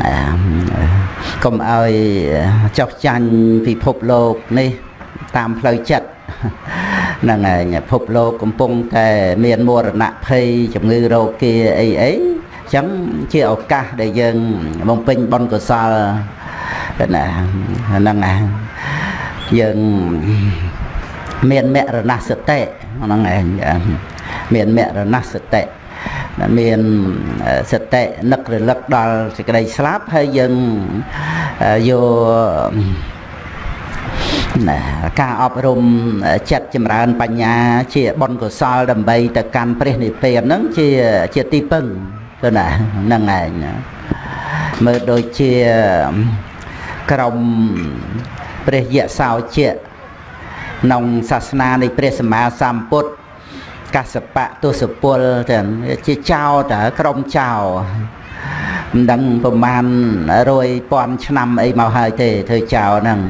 ណាកុំឲ្យចោះចាញ់ពិភពលោកនេះតាមផ្លូវចិត្តហ្នឹងហើយពិភពលោកកំពុងតែមានមរណភ័យជំងឺរោគាអីអីអញ្ចឹងជាឱកាសដែលយើងបំពេញបុណ្យកុសលណាហ្នឹងហើយយើងមានមរណសតិហ្នឹងឯងមានមរណសតិ មានសតិនឹករលឹកដល់សេចក្តីស្លាប់ហើយយើងយកណាការអប់រំចិត្តចម្រើនបញ្ញាជាបុណ្យកុសលដើម្បីទៅកាន់ព្រះនិព្វានហ្នឹងជាជាទីពឹងទៅណាហ្នឹងឯងមើលដូចជាក្រុមព្រះយៈសោជាក្នុងសាសនានៃព្រះសម្មាសម្ពុទ្ធ កសបៈទសពលចឹងជាចោតក្រុមចោមិនដឹងប្រមាណ100ពាន់ឆ្នាំអីមកហើយទេធ្វើចោហ្នឹង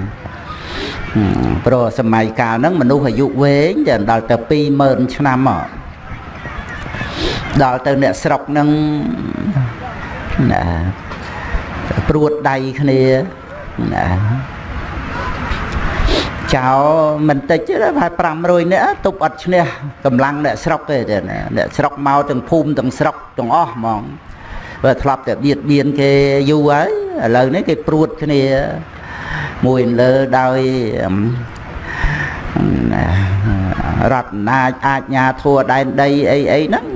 ព្រោះសម័យកាលហ្នឹងមនុស្សអាយុវែងតែដល់ទៅ20000ឆ្នាំមកដល់ទៅអ្នកស្រុកហ្នឹងណាព្រួតដៃគ្នាណា ចោលមិនតិចទេប្រហែល500នាក់ទប់អត់ឈ្នះកម្លាំងអ្នកស្រុកទេអ្នកស្រុកមកទាំងភូមិទាំងស្រុកទាំងអស់ហ្មងបើធ្លាប់តែបៀតបៀនគេយូរហើយឥឡូវនេះគេព្រួតគ្នាមួយលើដោយរដ្ឋអំណាចអាចញាធัวដែនដីអីអីហ្នឹង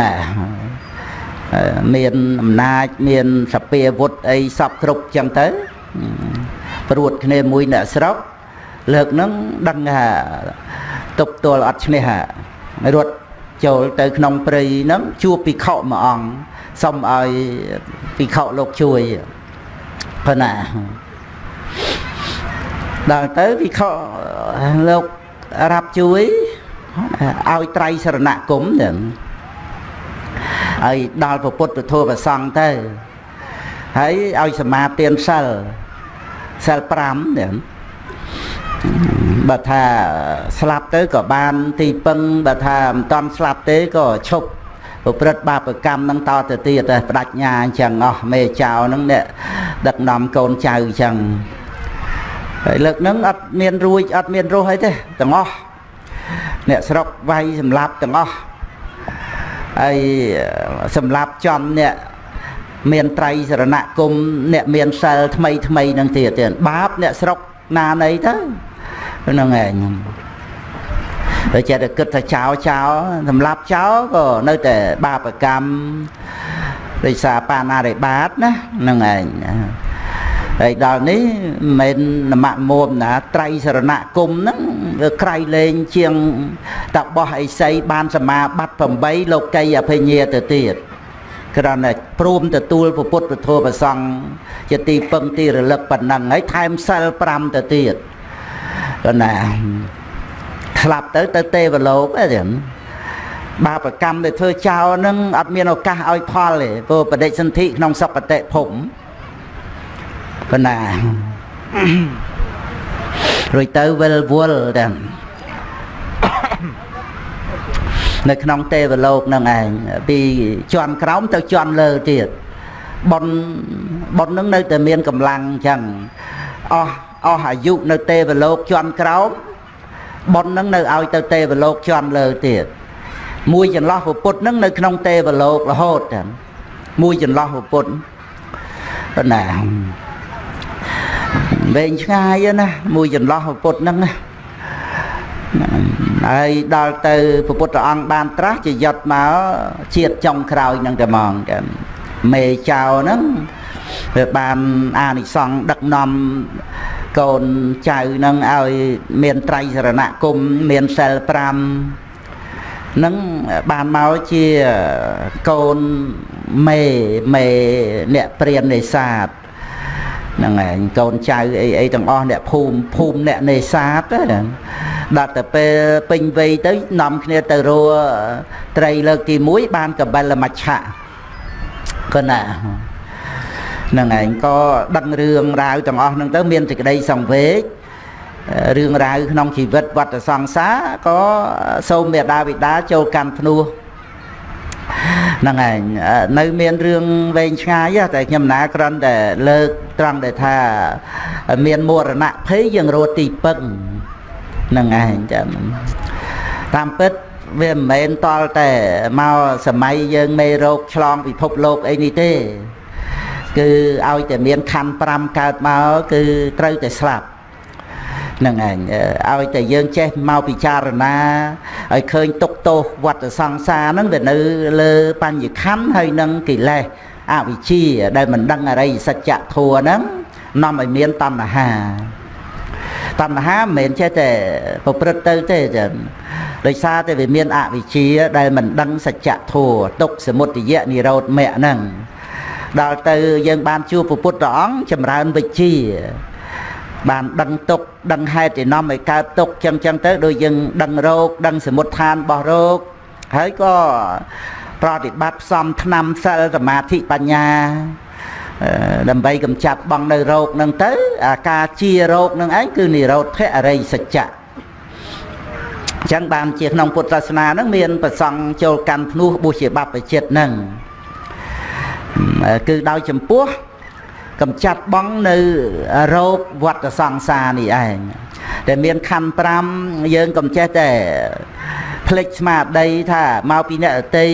ណាមានអំណាចមានសពាវុធអីសពគ្រប់ចឹងទៅព្រួតគ្នាមួយអ្នកស្រុក លើកហ្នឹងដឹងថាទប់ទល់អត់ឈ្នះរត់ចូលទៅក្នុងព្រៃហ្នឹងជួបភិក្ខុមួយអង្គសុំឲ្យភិក្ខុលោកជួយប៉ុណ្ណាដល់ទៅភិក្ខុលោករាប់ជួយឲ្យត្រៃសរណគមហ្នឹងហើយដល់ពុទ្ធពធប្រសង់ទៅហើយឲ្យសមាទានសិលសិល5ហ្នឹង បើថាស្លាប់ទៅក៏បានទីពឹងបើថាមិនតន់ស្លាប់ទេក៏ឈប់ប្រព្រឹត្តបាបកម្មនឹងតទៅទៀតតែបដិញ្ញាអញ្ចឹងអស់មេចៅហ្នឹងអ្នកដឹកនាំកូនចៅអញ្ចឹងហើយលើកហ្នឹងអត់មានរួចអត់មានរស់អីទេទាំងអស់អ្នកស្រុកវាយសម្លាប់ទាំងអស់ហើយសម្លាប់ចំអ្នកមានត្រៃសរណគមអ្នកមានសិលថ្មីថ្មីនឹងទៀតទៀតបាបអ្នកស្រុកណាណីទៅ ហ្នឹងឯងតែចេះតែគិតថាចោលចោលសម្រាប់ចោលក៏នៅតែបាបកម្មដោយសារបាណារិបាតណាហ្នឹងឯងហើយដល់នេះមិនមែននមមុំណាត្រៃសរណគមហ្នឹងវាក្រៃលែងជាងតបោះអិសីបានសមាបត្តិ8លោកីអភិញ្ញាទៅទៀតគ្រាន់តែព្រមទទួលពុទ្ធពធប្រសង់ជាទីពឹងទីរលឹកប៉ុណ្ណឹងហើយថែមសិល5ទៅទៀត ក៏ណាស្លាប់ទៅទៅទេវលោកទេបាបកម្មដែលធ្វើចោលនឹងអត់មានឱកាសឲ្យផលទេព្រោះបដិសន្ធិក្នុងសុគតិភពប៉ុណ្ណារួចទៅវិលវល់ទាំងនៅក្នុងទេវលោកនឹងឯងពីជាន់ក្រោមទៅជាន់លើទៀតប៉ុនប៉ុននឹងនៅតែមានកម្លាំងអញ្ចឹងអស់ អស់អាយុនៅទេវលោកជាន់ក្រោមប៉ុននឹងនៅឲ្យទៅទេវលោកជាន់លើទៀតមួយចន្លោះពុទ្ធនឹងនៅក្នុងទេវលោករហូតទាំងមួយចន្លោះពុទ្ធប៉ុណ្ណាវែងឆ្ងាយណាមួយចន្លោះពុទ្ធហ្នឹងណាហើយដល់ទៅព្រះពុទ្ធអង្គបានត្រាស់ជាយត់មកជាតិចុងក្រោយនឹងតែហ្មងតែមេចៅហ្នឹងវាបានអានិសង្ឃដឹកនាំ កូនចៅនឹងឲ្យមានត្រៃសរណគមមានសិល5នឹងបានមកជាកូនមេមេអ្នកព្រាននេសាទហ្នឹងឯងកូនចៅអីអីទាំងអស់អ្នកភូមិភូមិអ្នកនេសាទហ្នឹងដល់ទៅពេលពេញវ័យទៅនាំគ្នាទៅរੂត្រីលើកទី1បានកបិលមច្ឆៈកណាហ្នឹងឯងក៏ដឹងរឿងរ៉ាវទាំងអស់ហ្នឹងទៅមានសេចក្តីសង្វេគរឿងរ៉ាវក្នុងជីវិតវត្តសង្សារក៏សូមមេដាបិតាចូលកាន់ភ្នោះហ្នឹងឯងនៅមានរឿងវែងឆ្ងាយតែខ្ញុំណាគ្រាន់តែលើកត្រង់ដែលថាមានមរណភ័យយើងរត់ទីពឹងហ្នឹងឯងចាំតាមពិតវាមិនមែនតល់តែមកសម័យយើងមេរោគឆ្លងពិភពលោកអីនេះទេ គឺឲ្យតែមានខណ្ឌ5កើតមកគឺត្រូវតែស្លាប់នឹងឯងឲ្យតែយើងចេះមកពិចារណាឲ្យឃើញទុកទោសវត្តសង្សារហ្នឹងវានៅលើបញ្ញខណ្ឌហើយនឹងកិលេសអវិជ្ជាដែលមិនដឹងអរិយសច្ចធម៌ហ្នឹងនាំឲ្យមានតណ្ហាតណ្ហាមិនមែនចេះតែប្រព្រឹត្តទៅទេចឹងដោយសារតែវាមានអវិជ្ជាដែលមិនដឹងសច្ចធម៌ទុកសមុទយៈនិរោធមគ្គហ្នឹង ដល់ទៅយើងបានជួបពុទ្ធព្រះអង្គចម្រើនវិជ្ជាបានដឹងទុកដឹងហេតុឯនាំឲ្យកើតទុកចឹងចឹងទៅដូចយើងដឹងរោគដឹងសមុទ្ឋានរបស់រោគហើយក៏ប្រតិបត្តិផ្សំថ្នាំសិលសមាធិបញ្ញាដើម្បីកម្ចាត់បងនៅរោគនឹងទៅអាការជារោគនឹងឯងគឺនិរោធអរិយសច្ចៈអញ្ចឹងបានជាក្នុងពុទ្ធសាសនានឹងមានប្រសង់ចូលកាន់ភ្នោះបុស្សជាបព្វជិតនឹង គឺដោយចំពោះកំចាត់បងនៅរោគវត្តសង្សារនេះឯងតែមានខណ្ឌ5យើងកំចេះតែភ្លេចស្មារតីថាមកពីអ្នកតី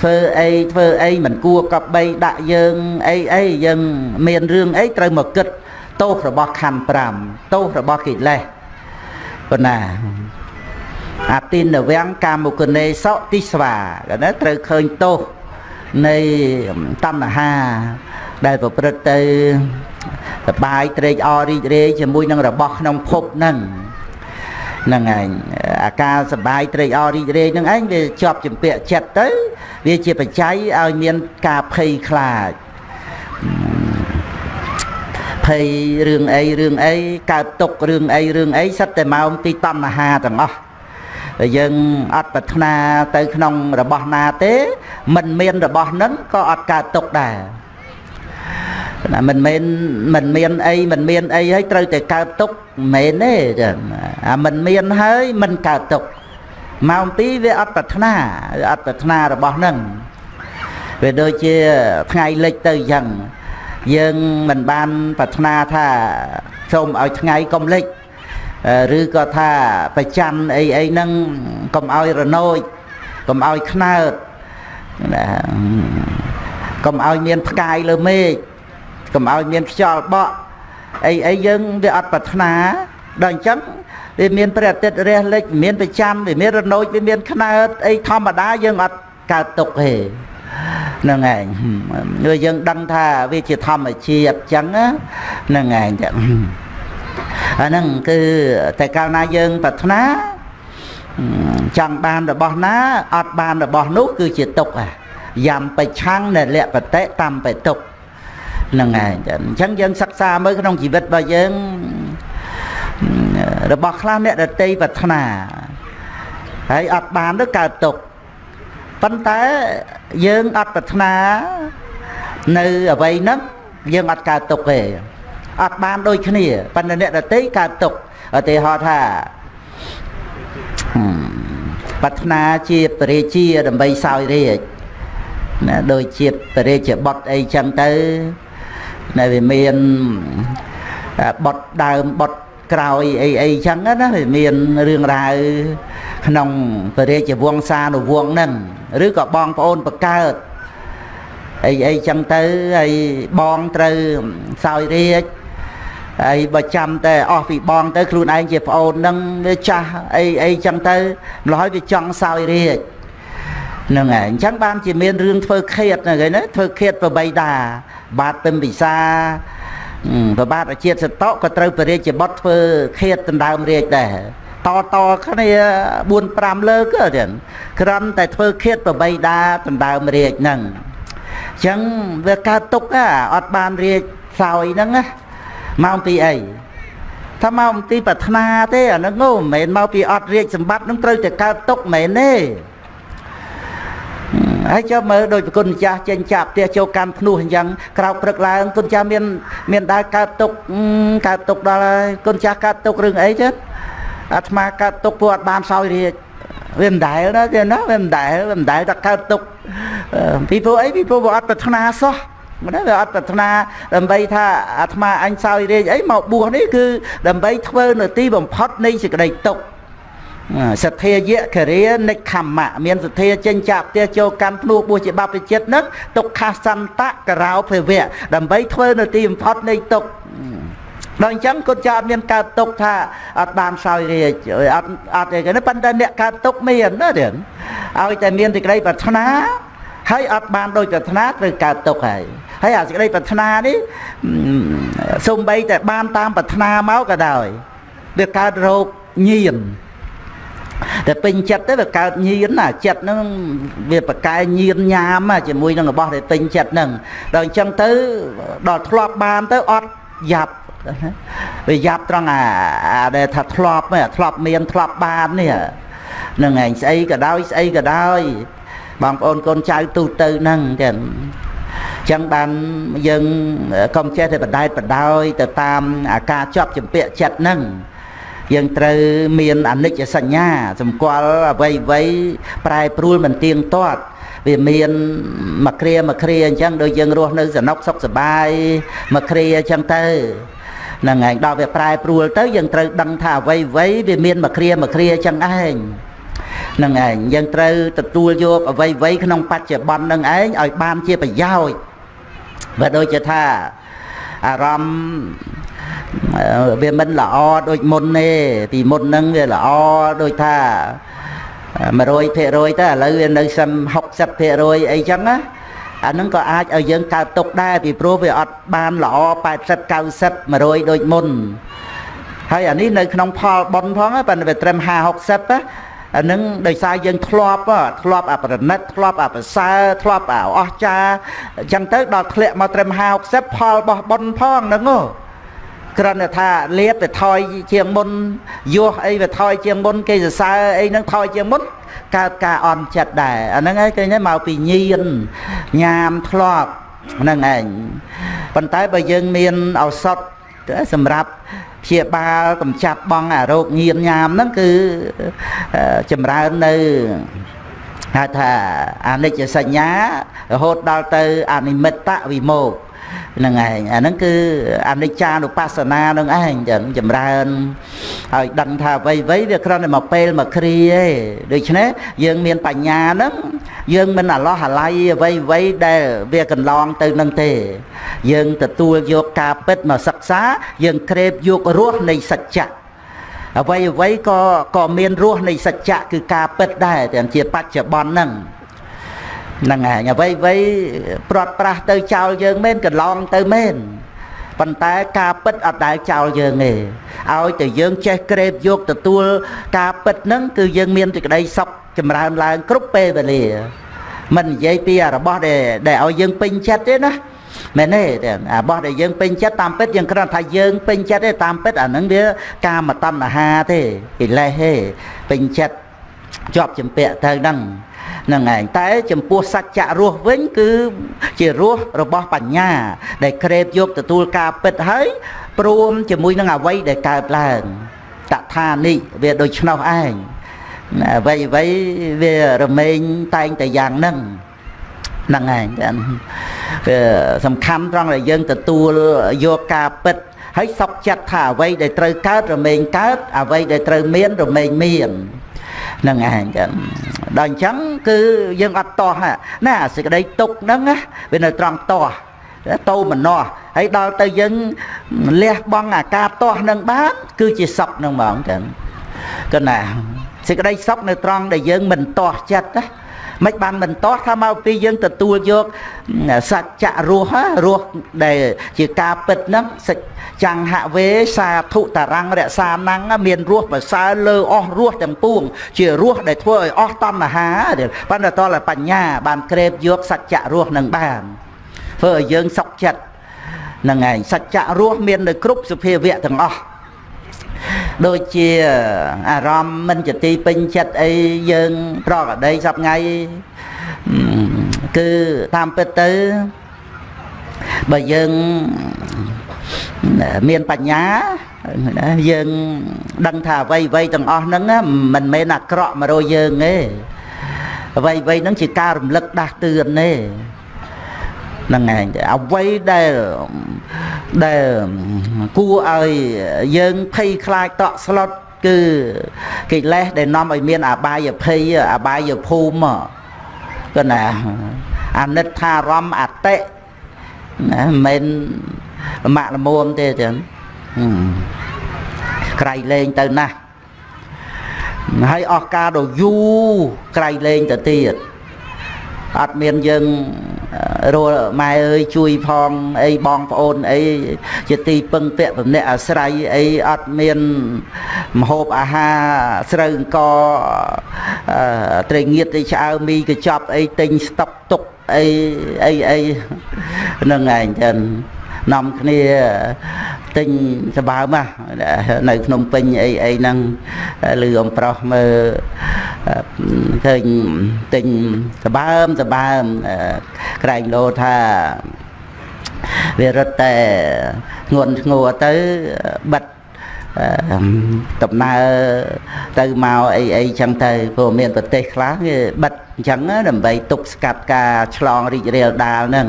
ធ្វើអីធ្វើអីមិនគួរកប់បីដាក់យើងអីអីយើងមានរឿងអីត្រូវមកគិតទោសរបស់ខណ្ឌ5ទោសរបស់កិលេសប៉ុណ្ណាអតិនវំកាមុគនេសោទិស្វាណាត្រូវឃើញទោស នៃតណ្ហា ដែលប្រព្រឹត្តទៅសបាយត្រេកអររីករាយជាមួយនឹងរបស់ក្នុងភពហ្នឹងហ្នឹងឯងអាការសបាយត្រេកអររីករាយហ្នឹងឯងវាជាប់ចម្ពាក់ចិត្តទៅ វាជាបច្ច័យឲ្យមានការភ័យខ្លាចភ័យរឿងអីរឿងអីកើតទុករឿងអីរឿងអីសិតតែមកទីតណ្ហាទាំងអស់ តែយើងអត់ប្រាថ្នាទៅក្នុងរបស់ណាទេមិនមានរបស់ហ្នឹងក៏អត់កើតទុកដែរណាមិនមែនមិនមានអីមិនមានអីហើយត្រូវតែកើតទុកមិនមែនទេចាអាមិនមានហើយមិនកើតទុកម៉ោង2វាអត់ប្រាថ្នាអត់ប្រាថ្នារបស់នឹងវាដូចជាថ្ងៃលិចទៅអញ្ចឹងយើងមិនបានប្រាថ្នាថាសូមឲ្យថ្ងៃកុំលិច ឬក៏ថាប្រច័នអីអីហ្នឹងកុំឲ្យរនោចកុំឲ្យខ្នើតណាកុំឲ្យមានផ្កាយលើមេឃកុំឲ្យមានខ្យល់បក់អីអីយើងវាអត់ប្រាថ្នាដល់អញ្ចឹងវាមានព្រះអាទិត្យរះលិចមានប្រចាំវាមានរនោចវាមានខ្នើតអីធម្មតាយើងអត់កើតទុកទេហ្នឹងឯងគឺយើងដឹងថាវាជាធម្មជាតិអញ្ចឹងហ្នឹងឯងចឹង អាហ្នឹងគឺតែកាលណាយើងប្រាថ្នាចង់បានរបស់ណាអត់បានរបស់នោះគឺជាទុកយ៉ាំបិឆាំងនៅលក្ខបតិតាមបិទុកហ្នឹងឯងអញ្ចឹងយើងសិក្សាមើលក្នុងជីវិតរបស់យើងរបស់ខ្លះអ្នកដតីប្រាថ្នាហើយអត់បានទៅកើតទុកប៉ុន្តែយើងអត់ប្រាថ្នានៅអ្វីហ្នឹងយើងអត់កើតទុកទេ អត់បានដូចគ្នាប៉ុន្តែអ្នកដតីកើតទុកឧទាហរណ៍ថាប្រាថ្នាជាពរាជាដើម្បីសោយរាជណាដូចជាពរាជាបុតអីចឹងទៅដែលវាមានបត់ដើមបត់ក្រោយអីអីចឹងណាវាមានរឿងរ៉ាវក្នុងព្រះរាជវង្សានុវង្សហ្នឹងឬក៏បងប្អូនបកើតអីអីចឹងទៅហើយបងត្រូវសោយរាជ ហើយបើចាំតែអស់ពីបងទៅខ្លួនឯងជាប្អូននឹងវាចាស់អីអីចឹងទៅម្ល៉េះហើយវាចង់សោយរាជហ្នឹងហើយអញ្ចឹងបានជាមានរឿងធ្វើឃាតហ្នឹងហើយណាធ្វើឃាតប្របីតាបាទពិមពិសាប្របាទអាជាតិសតក៏ត្រូវបរិយាបុត្រធ្វើឃាតដណ្ដើមរាជដែរតតគ្នា4 5លើកទៀតក្រំតែធ្វើឃាតប្របីតាដណ្ដើមរាជហ្នឹងអញ្ចឹងវាកើតទុកអត់បានរាជសោយហ្នឹងណា មកពីអីថាមកពីប្រាថ្នាទេអាហ្នឹងមិនមែនមកពីអត់រាជសម្បត្តិនឹងត្រូវតែកើតទុកមិនមែនទេហើយចាំមើលដោយប្រគុណម្ចាស់ចេញចាប់ផ្ទះចូលកម្មភ្នោះអញ្ចឹងក្រោកព្រឹកឡើងគុណចាស់មាន មានដើរកើតទុកកើតទុកដល់ហើយគុណចាស់កើតទុករឿងអីចឹងអាត្មាកើតទុកព្រោះអត់បានសោយរាជវាមិនដែលណាទេណាវាមិនដែលវាមិនដែលតែកើតទុកពីព្រោះអីពីព្រោះវាអត់ប្រាថ្នាសោះ មិនដែរវាអត់ប្រាថ្នាដើម្បីថាអាត្មាអញសោយរាជអីមកបួសនេះគឺដើម្បីធ្វើនៅទីបំផុតនៃសេចក្តីទុក្ខសទ្ធាយៈគរិយានិខម្មៈមានសទ្ធាចេញចាក់ផ្ទះចូលកម្មភ្នោះបួសជាបព្វជិតនឹងទុក្ខសន្តៈករោភវៈដើម្បីធ្វើនៅទីបំផុតនៃទុក្ខដល់អញ្ចឹងគុណចាអត់មានកើតទុកថាអត់បានសោយរាជអត់អត់អីគេប៉ុន្តែអ្នកកើតទុកមានណាទៀតឲ្យតែមានសេចក្តីប្រាថ្នា ហើយអត់បានដោយប្រាថ្នាត្រូវកើតទុកហើយហើយអាសេចក្តីប្រាថ្នានេះសំបីតែបានតាមប្រាថ្នាមកក៏ដោយវាកើតរោគញៀនតែពេញចិត្តទៅវាកើតញៀនណាចិត្តហ្នឹងវាប្រកែញៀនញ៉ាមជាមួយនឹងរបស់ដែលពេញចិត្តហ្នឹងដល់អញ្ចឹងទៅដល់ធ្លាប់បានទៅអត់យ៉ាប់វាយ៉ាប់ត្រង់អាដែលថាធ្លាប់ធ្លាប់មានធ្លាប់បាននេះនឹងឯងស្អីក៏ដោយស្អីក៏ដោយ បងប្អូនកូនចៅទូទៅហ្នឹងចឹងចឹងបានយើងកុំចេះតែបដែតបដោយទៅតាមអាការជាប់ចម្ពាក់ចិត្តហ្នឹងយើងត្រូវមានអនិច្ចសញ្ញាសម្គាល់អ្វីអ្វីប្រែប្រួលមិនទៀងទាត់វាមានមួយគ្រាមួយគ្រាអញ្ចឹងដូចយើងរស់នៅសំណុកសុខសប្បាយមួយគ្រាអញ្ចឹងទៅនឹងឯងដល់វាប្រែប្រួលទៅយើងត្រូវដឹងថាអ្វីអ្វីវាមានមួយគ្រាមួយគ្រាអញ្ចឹងឯង នឹងឯងយើងត្រូវទទួលយកអ្វីអ្វីក្នុងបច្ចុប្បន្នហ្នឹងឯងឲ្យបានជាប្រយោជន៍បើដូចជាថាអារម្មណ៍វាមិនល្អដូចមុនទេពីមុនហ្នឹងវាល្អដូចថា100%ទៅឥឡូវវានៅសឹម60%អីចឹងណាអានឹងក៏អាចឲ្យយើងកើតទុកដែរពីព្រោះវាអត់បានល្អ80 90 100ដូចមុនហើយអានេះនៅក្នុងផលប៉ុនផងប៉ុន្តែវាត្រឹម50 60ណា អានឹងដោយសារយើងធ្លាប់ធ្លាប់អាប្រណិតធ្លាប់អាប្រសើរធ្លាប់អាអស្ចារអញ្ចឹងទៅដល់ធ្លាក់មកត្រឹម50 60ផលរបស់ប៉ុនផងហ្នឹងហ៎គ្រាន់តែថាលៀបទៅថយជាងមុនយោះអីវាថយជាងមុនគេសរសើរអីហ្នឹងថយជាងមុនកើតការអន់ចិត្តដែរអាហ្នឹងឯងឃើញមកពីញៀនញ៉ាមធ្លាប់ហ្នឹងឯងប៉ុន្តែបើយើងមានឱសថសម្រាប់ ព្យាបាលកម្ចាត់បងអារោគញៀនញ៉ាមហ្នឹងគឺចម្រើននៅហៅថាអនិច្ចសញ្ញារហូតដល់ទៅអនិមិត្តវិមោក ហ្នឹងឯងអាហ្នឹងគឺអនិច្ចានុបស្សនានឹងឯងចឹងចម្រើនហើយដឹងថាអ្វីអ្វីវាគ្រាន់តែមកពេលមកគ្រាទេដូច្នេះយើងមានបញ្ញាហ្នឹងយើងមិនអាឡោះអាល័យអ្វីអ្វីដែលវាកន្លងទៅនឹងទេ យើងទទួលយកការពិតមកសិក្សា យើងក្រេបយករសនៃសច្ចៈអ្វីអ្វីក៏ក៏មានរសនៃសច្ចៈគឺការពិតដែរទាំងជាបច្ចុប្បន្នហ្នឹង ហ្នឹងហើយអ្វីអ្វីព្រាត់ប្រាស់ទៅចោលយើងមែនកន្លងទៅមែនប៉ុន្តែការពិតអត់ដែលចោលយើងទេឲ្យតែយើងចេះក្រេបយកទទួលការពិតហ្នឹងគឺយើងមានសេចក្តីសុខចម្រើនឡើងគ្រប់ពេលវេលាមិននិយាយពីរបស់ដែលដែលឲ្យយើងពេញចិត្តទេណាមែនទេអារបស់ដែលយើងពេញចិត្តតាមពិតយើងគ្រាន់ថាយើងពេញចិត្តទេតាមពិតអាហ្នឹងវាកាមតណ្ហាទេកិលេសទេពេញចិត្តជាប់ចម្ពាក់ទៅហ្នឹងហ្នឹងឯងតែចំពោះសច្ចៈរស់វិញ គឺជារស់របស់បញ្ញា ដែលក្រេបយកទទួលការពិតហើយព្រមជាមួយនឹងអវ័យដែលកើតឡើងតថានិវាដូចឆ្នោះឯងអ្វីអ្វីវារមែងតែងតែយ៉ាងហ្នឹងហ្នឹងឯងវាសំខាន់ត្រង់ដែលយើងទទួលយកការពិតហើយសុខចិត្តថាអ្វីដែលត្រូវកើតរមែងកើតអ្វីដែលត្រូវមានរមែងមានហ្នឹងឯងចឹងដល់អញ្ចឹងគឺយើងអត់តោះណាសេចក្តីទុកហ្នឹងវានៅត្រង់តោះតោមនោះហើយដល់ទៅយើងលះបង់អាការតោះនឹងបានគឺជាសុខនឹងហ្មងចឹងគណាសេចក្តីសុខនៅត្រង់ដែលយើងមិនតោះចិត្តណា មិនបានមិនតោះថាមកពីយើងទទួលយកសច្ចៈរស់រស់ដែលជាការពិតហ្នឹងសច្ចង្ហវេសាធុតរੰរក្សាណੰមានរស់ប្រសើរលើអស់រស់ទាំងពួង ជារស់ដែលធ្វើឲ្យអស់តណ្ហាប៉ុន្តែតលបញ្ញាបានក្រេបយកសច្ចៈរស់នឹងបានធ្វើឲ្យយើងសុខចិត្តហ្នឹងឯងសច្ចៈរស់មាននៅគ្រប់សភាវៈទាំងអស់ ដូចជាអារម្មណ៍មិនជាទីពេញចិត្តអីយើងប្រកដីសប្ងៃគឺតាមពិតទៅបើយើងមានបញ្ញាយើងដឹងថាអ្វីអ្វីទាំងអស់ហ្នឹងមិនមែនអាក្រក់មករយយើងទេអ្វីអ្វីហ្នឹងជាការរំលឹកដាស់តឿនទេ ហ្នឹងឯងអ្វីដែលដែលគួរឲ្យយើងភ័យខ្លាចតក់ស្លុតគឺកិលេសដែលនាំឲ្យមានអបាយភ័យអបាយភូមិក៏ណាអនិច្ចារម្មណ៍អតិណាមិនមែនលមាក់លមួមទេចឹងក្រៃលែងទៅណាស់ហើយអស់ការដ៏យូរក្រៃលែងទៅទៀតអត់មានយើង រលម៉ែអើយជួយផងអីបងប្អូនអីជាទីពឹងពាក់បំនាក់អាស្រ័យអីអត់មានមហូបអាហារស្រូវអង្គត្រីងៀតត្រីឆ្អើមីកញ្ចប់អីទិញស្តុកទុកអីអីអីហ្នឹងឯងចឹង នាំគ្នាទិញសបើមនៅភ្នំពេញអីអីហ្នឹងឮអំប្រុសមើលឃើញទិញសបើមសបើមក្រែងលោថាវារត់តែធ្ងន់ធ្ងរទៅបិទដំណើរទៅមកអីអីចឹងទៅព្រោះមានប្រទេសខ្លះគេបិទអញ្ចឹងដើម្បីទប់ស្កាត់ការឆ្លងរីករាលដាលហ្នឹង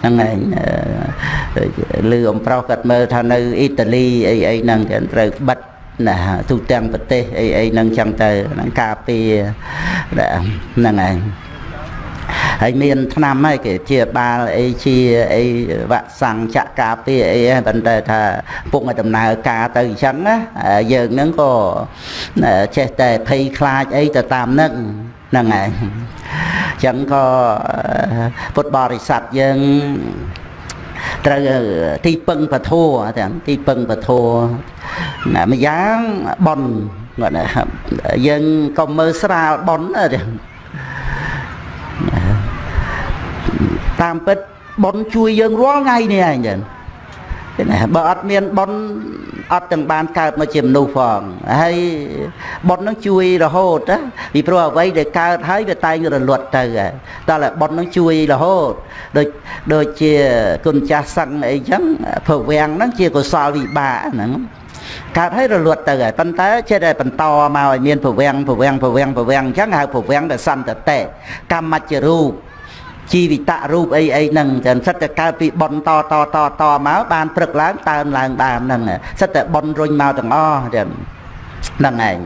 ហ្នឹងឯងលឺអំប្រុសគាត់មើលថានៅអ៊ីតាលីអីអីហ្នឹងគេត្រូវបិទណាទូទាំងប្រទេសអីអីហ្នឹងចឹងទៅហ្នឹងការពារហ្នឹងឯងហើយមានឆ្នាំហើយគេជាបាលអីជាអីវ៉ាក់សាំងចាក់ការពារអីប៉ុន្តែថាពុកឲ្យដំណើរការទៅអញ្ចឹងណាយើងហ្នឹងក៏ចេះតែភ័យខ្លាចអីទៅតាមហ្នឹងហ្នឹងហើយ ចឹងក៏ពុទ្ធបរិស័ទយើងត្រូវទីពឹងពធัวទាំងទីពឹងពធัวណាម្យ៉ាងបនគាត់ណាយើងក៏មើលស្រាលបនទាំងតាមពិតបនជួយយើងរាល់ថ្ងៃនេះឯងចឹងណាបើអត់មានបន អត់ទាំងបានកើតមកជាមនុស្សផងហើយបុណ្យនឹងជួយរហូតណាពីព្រោះអ្វីដែលកើតហើយវាតែងរលត់ទៅតើបុណ្យនឹងជួយរហូតដូចដូចជាគុណចាស់សឹងអីចឹងព្រវាំងហ្នឹងជាកុសលវិបាកហ្នឹងកើតឲ្យរលត់ទៅហើយប៉ុន្តែចេះតែបន្តមកឲ្យមានប្រវាំងប្រវាំងប្រវាំងប្រវាំងអញ្ចឹងហៅប្រវាំងដែលសន្តតេកម្មច្ចរូប ជីវិតរូបអីអីហ្នឹងចឹងសិតតែកើតពីប៉ុនតតតតមកបានព្រឹកឡើងតើនឡើងបានហ្នឹងសិតតែប៉ុនរុញមកទាំងអស់ចឹងហ្នឹងឯង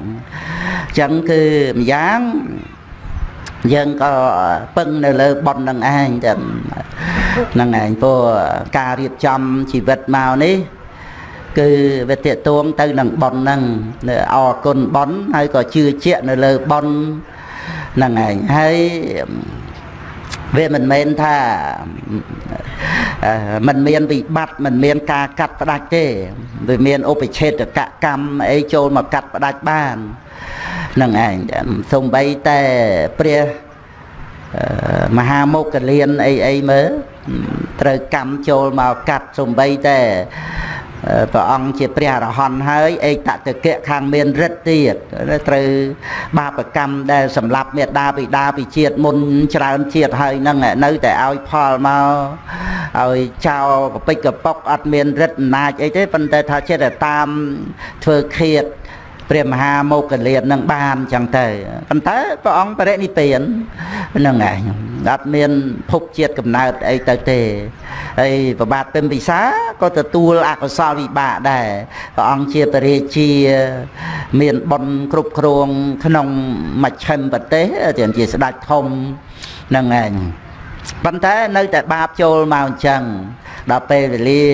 ចឹងគឺម្យ៉ាងយើងក៏ពឹងនៅលើប៉ុននឹងឯងចឹងហ្នឹងឯងព្រោះការរៀបចំជីវិតមកនេះគឺវាតេតួងទៅនឹងប៉ុនហ្នឹងអរគុណប៉ុនហើយក៏ជឿជាក់នៅលើប៉ុនហ្នឹងឯងហើយ វាមិនមែនថាมันមានវិបត្តិมันមានការកាត់ផ្ដាច់ទេវាមានឧបឆេតកកម្មអីចូលមកកាត់ផ្ដាច់បាននឹងឯងសំបីតែព្រះមហាមុគលានអីអីមើលត្រូវកម្មចូលមកកាត់សំបីតែ ព្រះអង្គជាព្រះអរហន្តហើយឯកតតិកៈខាងមានរិទ្ធទៀតត្រូវបាបកម្មដែលសម្លាប់មេដាបិតាពីជាតិមុនច្រើនជាតិហើយនឹងនៅតែឲ្យផលមកឲ្យចោលកពិចកប៉ុកអត់មានរិទ្ធអំណាចអីទេប៉ុន្តែថាចិត្តតែតាមធ្វើឃាត ព្រះមហាមោគលាននឹងបានចឹងទៅប៉ុន្តែព្រះអង្គបរិនិព្វាននឹងឯងអត់មានភពជាតិកំណើតអីទៅទេហើយប្របាទពិមពិសាក៏ទទួលអកុសលវិបាកដែរព្រះអង្គជាពរាជា មានបុណ្យគ្រប់គ្រងក្នុងមជ្ឈិមប្រទេសជាស្ដេចធំនឹងឯងប៉ុន្តែនៅតែបាបចូលមកអញ្ចឹងដល់ពេលវេលា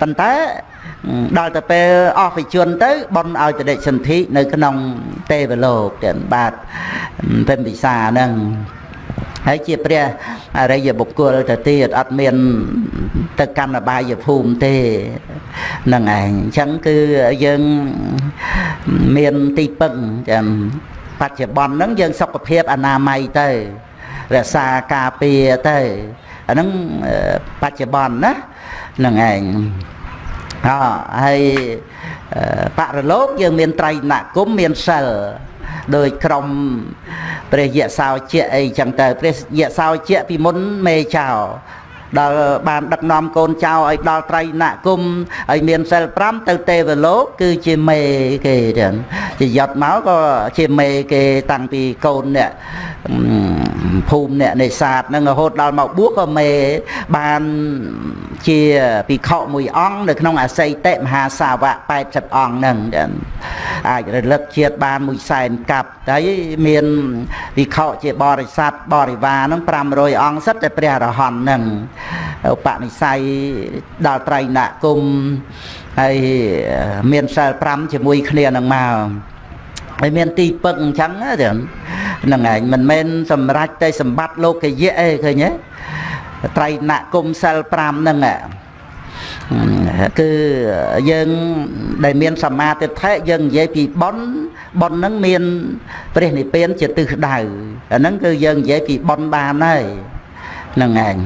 ប៉ុន្តែ ដល់ទៅពេលអស់វិជនទៅបនឲ្យបដិសន្ធិនៅក្នុងទេវលោកទាំងបាទពេញពិសាហ្នឹងហើយជាព្រះអរិយបុគ្គលទៅទៀតអត់មាន ទៅកម្មបាយភូមិទេហ្នឹងឯងអញ្ចឹងគឺយើងមានទីពឹងចាំបច្ចុប្បន្នហ្នឹងយើងសុខភាពអនាម័យទៅរក្សាការពារទៅអាហ្នឹងបច្ចុប្បន្នណាហ្នឹងឯង អហើយបរលោកយើងមានត្រៃណគមមានសិលដោយក្រុមព្រះយៈសោជាអីចឹងទៅព្រះយៈសោជាពីមុនមេចោ ដល់បានដឹកនាំកូនចៅឲ្យដល់ត្រៃណគុំឲ្យមានសិល5ទៅទេវលោកគឺជាមេគេចឹងជាយត់មកក៏ជាមេគេតាំងពីកូនអ្នកភូមិអ្នកនេសាទហ្នឹងរហូតដល់មកបួសក៏មេបានជាភិក្ខុមួយអង្គនៅក្នុងអសីតិមហាសាវក80អង្គហ្នឹងអាចរលឹកជាតិបានមួយសែនកាប់តែមានភិក្ខុជាបរិស័ទបរិវារហ្នឹង500អង្គសិតតែព្រះរហន្តហ្នឹងឧបនិស្ស័យដល់ត្រៃណគុំហើយមានសិល5ជាមួយគ្នានឹងមកហើយមានទីពឹកអញ្ចឹងហ្នឹងឯងមិនមែនសម្រេចតែសម្បត្តិលោកយៈអីឃើញទេត្រៃណគុំសិល5ហ្នឹងគឺយើងដែលមានសមាទិដ្ឋិយើងនិយាយពីប៉ុនប៉ុនហ្នឹងមានព្រះនិព្វានជាទិសដៅអាហ្នឹងគឺយើងនិយាយពីប៉ុនបានហើយហ្នឹងឯង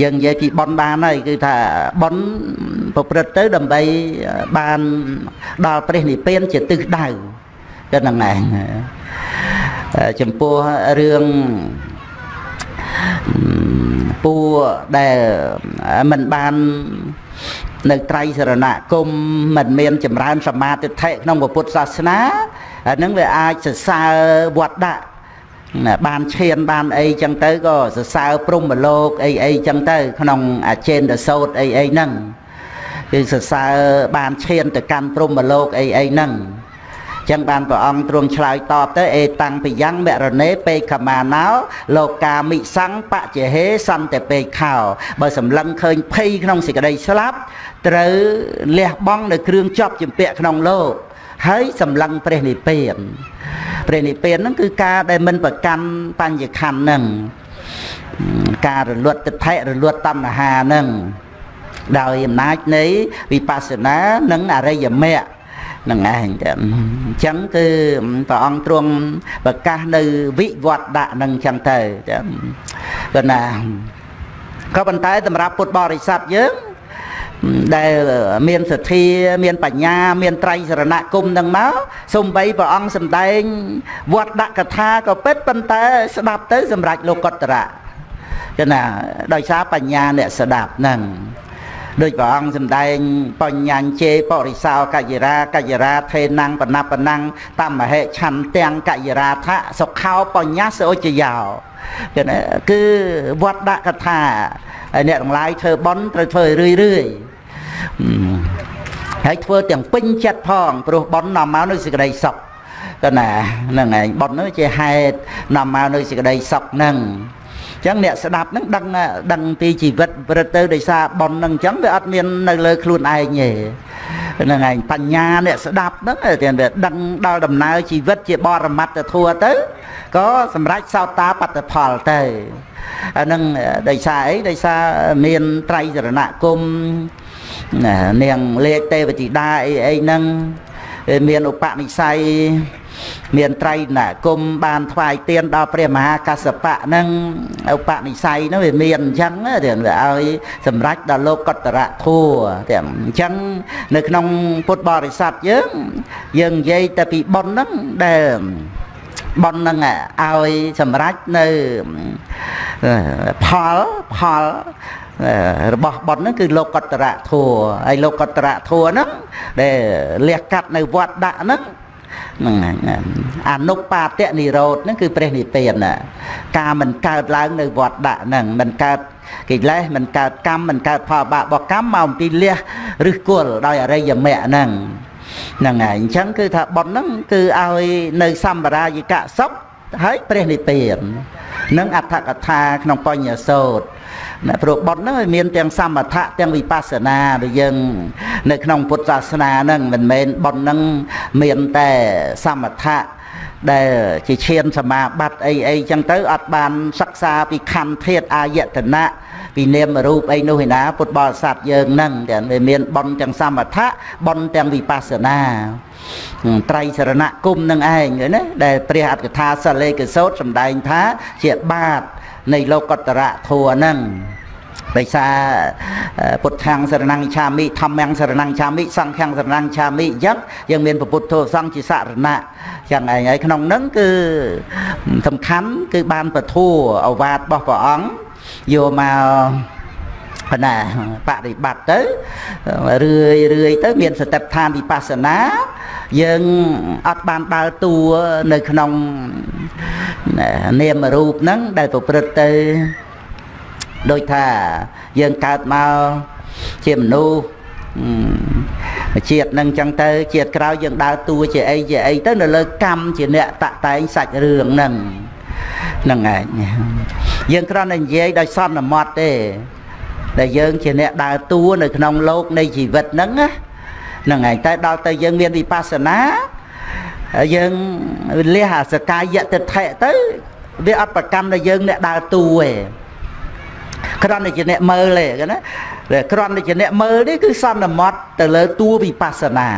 យើងនិយាយពីប៉ុនបានហើយគឺថាប៉ុនប្រព្រឹត្តទៅដើម្បីបានដល់ព្រះនិព្វានជាទិសដៅគឺហ្នឹងឯងចំពោះរឿងពួរដែលមិនបាននៅត្រៃសរណគមមិនមានចម្រើនសមាធិដ្ឋិក្នុងពុទ្ធសាសនាអានឹងវាអាចសរសើរវត្តដាក់ បានឈានបានអីចឹងទៅក៏សរសើរព្រំមលោកអីអីចឹងទៅ ក្នុងអាចេនដសោតអីអីហ្នឹងគឺសរសើរបានឈានទៅកាន់ព្រំមលោកអីអីហ្នឹងចឹងបានព្រះអង្គទ្រង់ឆ្លើយតបទៅអេតាំងពីយ៉ាងមរណេពេខមាណោលោកាមិសੰបច្ចហេសន្តិពេខោបើសម្លឹងឃើញភ័យក្នុងសេចក្តីស្លាប់ត្រូវលះបង់នៅគ្រឿងជាប់ជំពាក់ក្នុងលោក ហើយសម្លឹងព្រះនិព្វានព្រះនិព្វានហ្នឹងគឺការដែលមិនប្រកាន់បញ្ញខណ្ឌហ្នឹងការរលត់ទិដ្ឋិរលត់តណ្ហាហ្នឹងដោយអំណាចនៃវិបស្សនានិងអរិយមគ្គនឹងឯងទៅអញ្ចឹងគឺព្រះអង្គទ្រង់ប្រកាសនៅវិវត្តដាក់នឹងអញ្ចឹងទៅគាត់ណាក៏ប៉ុន្តែសម្រាប់ពុទ្ធបរិស័ទយើង ដែលមានសទ្ធាមានបញ្ញា មានត្រៃសរណគមនឹងមកសំបីព្រះអង្គសំដែងវត្តដាក់កថាក៏ពិតប៉ុន្តែស្ដាប់ទៅសម្រាប់លោកកតរៈចឹងណាដោយសារបញ្ញាអ្នកស្ដាប់ហ្នឹងដូចព្រះអង្គសម្ដែងបញ្ញញ្ជេបរិសោកយរាកយរាថេណੰបណបណੰតមហេឆន្ទាំងកយរាថៈសុខោបញ្ញសឧចយោគឺគឺវត្តដាក់កថាហើយអ្នកទាំងឡាយធ្វើបន់ត្រូវធ្វើរឿយរឿយ ហើយធ្វើទាំងពេញចិត្តផងព្រោះបន់នាំមកនៅសេចក្តីសុខក៏ណាហ្នឹងឯងបន់នោះជាហេតុនាំមកនៅសេចក្តីសុខហ្នឹងចឹងអ្នកស្ដាប់ហ្នឹងដឹងដឹងពីជីវិតប្រព្រឹត្តទៅដោយសារបនហ្នឹងចឹងវាអត់មាននៅលើខ្លួនឯងទេហ្នឹងឯងបញ្ញាអ្នកស្ដាប់ហ្នឹងតែវាដឹងដល់ដំណើរជីវិតជាបរមត្តធัวទៅក៏សម្រេចសោតាបត្តផលទៅអានឹងដោយសារអីដោយសារមានត្រៃសរណគម នាងលេខទេវធីតាអីអីហ្នឹងមានឧបនិស្ស័យមានត្រៃណគុំបានថ្វាយទៀនដល់ព្រះមហាកសបៈហ្នឹងឧបនិស្ស័យហ្នឹងវាមានអញ្ចឹងទៀតវាឲ្យសម្រេចដល់លោកកតរៈធัวទៀតអញ្ចឹងនៅក្នុងពុទ្ធបរិស័ទយើងយើងនិយាយតែពីបុណ្យហ្នឹងដែលបននឹងឲ្យសម្រេចនៅផលផល របស់បនហ្នឹងគឺលោកកតរៈធัวហើយលោកកតរៈធัวហ្នឹងដែលលះកាត់នៅវត្តដាក់ហ្នឹងហ្នឹងអនុបាទនិរោធហ្នឹងគឺព្រះនិព្វានការមិនកើតឡើងនៅវត្តដាក់ហ្នឹងមិនកើតកិលេសមិនកើតកម្មមិនកើតផលបាបរបស់កម្មមកអំពីលះឬគល់ដោយអរិយមគ្គហ្នឹងហ្នឹងហើយអញ្ចឹងគឺថាប៉ុនហ្នឹងគឺឲ្យនៅសម្បរាយកសុខហើយព្រះនិព្វាននិងអដ្ឋកថាក្នុងបញ្ញសោត ណាព្រោះបុណ្យហ្នឹងវាមានទាំងសមថៈទាំងវិបស្សនាដូចយើង នៅក្នុងពុទ្ធសាសនាហ្នឹងមិនមែនបុណ្យហ្នឹងមានតែសមថៈដែលជាឈានសមាបត្តិអីអីចឹងទៅអត់បានសិក្សាពីខណ្ឌធាតអាយតនៈពីនាមរូបអីនោះឯណាពុទ្ធបរិស័ទយើងហ្នឹងទាំងវាមានបុណ្យទាំងសមថៈបុណ្យទាំងវិបស្សនាត្រៃសរណគមនឹងឯងណាដែលព្រះអត្តកថាសលេកសោតសម្ដែងថាជាបាត នៃលោកតរៈធัวហ្នឹងដោយសារពុទ្ធាំងសរណង្ឆាមិធម្មំសរណង្ឆាមិសង្ឃំសរណង្ឆាមិអញ្ចឹងយើងមានពុទ្ធធម៌សង្ឃជាសរណៈចឹងឯងហើយក្នុងហ្នឹងគឺសំខាន់គឺបានពធัวអវាទរបស់ព្រះអង្គយកមកណាបប្រតិបត្តិទៅរឿយរឿយទៅមានសតិប្បដ្ឋានវិបស្សនា យើងអត់បានដើរតួនៅក្នុងនាមរូបហ្នឹងដែលប្រព្រឹត្តទៅដូចថាយើងកើតមកជាមនុស្សជាតិនឹងចឹងទៅជាតិក្រោយយើងដើរតួជាអីជាអីទៅនៅលើកម្មជាអ្នកតតែងសាច់រឿងហ្នឹងហ្នឹងឯងយើងគ្រាន់តែនិយាយដោយសន្មត់ទេដែលយើងជាអ្នកដើរតួនៅក្នុងโลกនៃជីវិតហ្នឹងណា ហ្នឹងឯងតែដល់ទៅយើងមានវិបស្សនាយើងលះអាសកាយតិដ្ឋិទៅវាអត់ប្រកម្មដល់យើងអ្នកដើរតួទេគ្រាន់តែជាអ្នកមើលទេណាគ្រាន់តែជាអ្នកមើលនេះគឺសន្មត់ទៅលើតួវិបស្សនា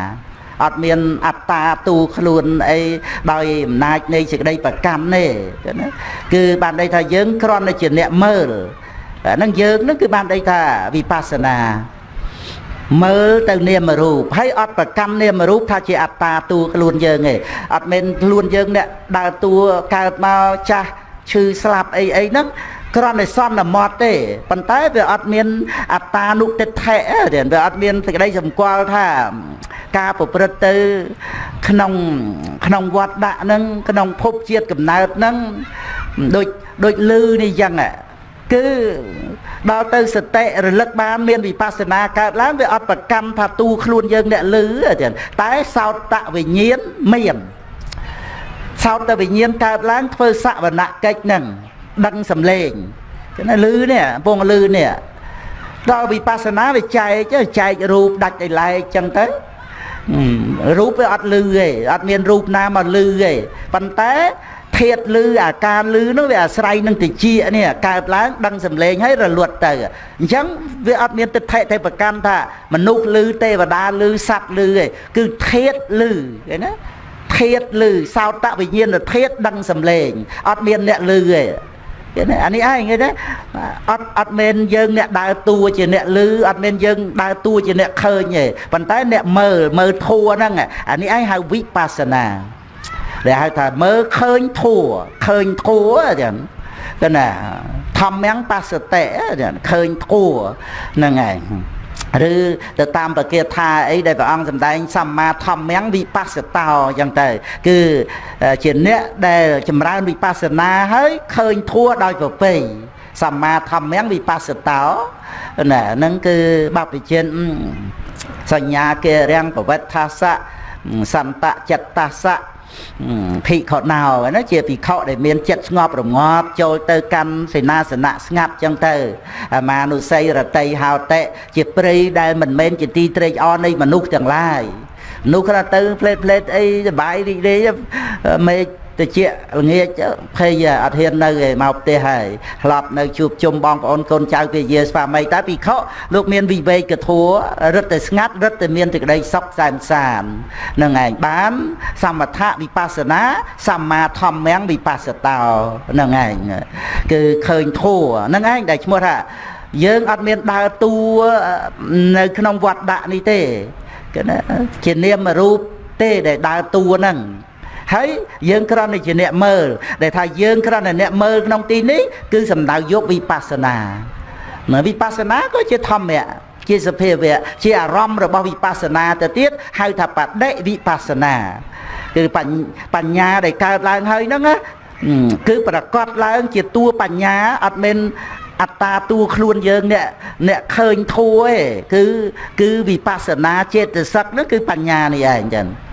អត់មានអត្តាទូខ្លួនអីដោយអំណាចនៃសេចក្តីប្រកម្មទេណាគឺបានន័យថាយើងគ្រាន់តែជាអ្នកមើលហ្នឹងយើងហ្នឹងគឺបានន័យថាវិបស្សនា មើលទៅនាមរូបហើយអត់ប្រកម្មនាមរូបថាជាអត្តាតួខ្លួនយើងទេអត់មែនខ្លួនយើងអ្នកដើរតួកើតមកចាស់ឈឺស្លាប់អីអីហ្នឹងគ្រាន់តែសន្មត់ទេប៉ុន្តែវាអត់មានអត្តានុតិដ្ឋិទេវាអត់មានសេចក្តីសម្គាល់ថាការប្រព្រឹត្តទៅក្នុងក្នុងវត្តដាក់ហ្នឹងក្នុងភពជាតិកំណើតហ្នឹងដូចដូចលឺនេះយ៉ាង គឺដល់ទៅសតិរលឹកបានមានវិបស្សនាកើតឡើងវាអត់ប្រកម្មថាទូខ្លួនយើងអ្នកលឺទេតែសោតវិញ្ញាណមានសោតវិញ្ញាណកើតឡើងធ្វើសវនកិច្ចហ្នឹងដឹងសំឡេងចឹងណាលឺនេះពងលឺនេះដល់វិបស្សនាវាចែកចែករូបដាច់ឲ្យឡែកចឹងទៅរូបវាអត់លឺទេអត់មានរូបណាមកលឺទេប៉ុន្តែ ធាតលឺអាការលឺនោះវាអាស្រ័យនឹងតិចនេះកើតឡើងដឹងសំឡេងហើយរលត់ទៅអញ្ចឹងវាអត់មានទិដ្ឋិទេប្រកាន់ថាមនុស្សលឺទេវតាលឺសត្វលឺទេគឺធាតលឺឃើញណាធាតលឺសោតវិញ្ញាណធាតដឹងសំឡេងអត់មានអ្នកលឺទេអានេះឯងឃើញទេអត់អត់មែនយើងអ្នកដើរតួជាអ្នកលឺអត់មែនយើងដើរតួជាអ្នកឃើញទេប៉ុន្តែអ្នកមើលមើលធัวហ្នឹងអានេះឯងហៅវិបស្សនា ដែលហៅថាមើលឃើញធัวឃើញធัวចឹងទៅណាធម្មំបស្សតិចឹងឃើញធัวហ្នឹងឯងឬទៅតាមប្រគាថាអីដែលព្រះអង្គសម្ដែងសម្មាធម្មំវិបស្សតោអញ្ចឹងទៅគឺជាអ្នកដែលចម្រើនវិបស្សនាហើយឃើញធัวដោយប្រពៃសម្មាធម្មំវិបស្សតោណាហ្នឹងគឺបព្វជិនសញ្ញាគេរាំងប្រវត្តិថាសៈសន្តចិត្តតាសៈ ភិក្ខុណោណាជាភិក្ខុដែលមានចិត្តស្ងប់រងាប់ចូលទៅកាន់សេនាសនៈស្ងាត់ចឹងទៅអាមានុស័យរតីហោតិជាព្រៃដែលមិនមែនជាទីត្រេកអរនៃមនុស្សទាំងឡាយមនុស្សគ្រាន់ទៅផ្លេតផ្លេតអីសបាយរីករាយមេឃ តិចល្ងាចភ័យអត់ហ៊ាននៅឯមកផ្ទះហើយឆ្លប់នៅជួបជុំបងប្អូនកូនចៅពាយាស្វាមីតែពិខុលោកមានវិវេកធัวរឹតតែស្ងាត់រឹតតែមានសេចក្តីសុខសែនសាននឹងឯងបានសមថៈវិបស្សនាសម្មាធម្មំវិបស្សតោនឹងឯងគឺឃើញធัวនឹងឯងដែលឈ្មោះថាយើងអត់មានដើរតួនៅក្នុងវត្តដាក់នេះទេគឺជានាមរូបទេដែលដើរតួហ្នឹង ហើយយើងគ្រាន់តែជាអ្នកមើលដែលថាយើងគ្រាន់តែអ្នកមើលក្នុងទីនេះគឺសំដៅយកវិបស្សនានៅវិបស្សនាក៏ជាធម្មៈជាសភាវៈជាអារម្មណ៍របស់វិបស្សនាទៅទៀតហៅថាបដិវិបស្សនាគឺបញ្ញាដែលកើតឡើងហើយហ្នឹងណាគឺប្រកបឡើងជាតួបញ្ញាអត់មែនអត្តាតួខ្លួនយើងអ្នកអ្នកឃើញធัวឯងគឺគឺវិបស្សនាចេតសិកហ្នឹងគឺបញ្ញានេះឯងចឹងណា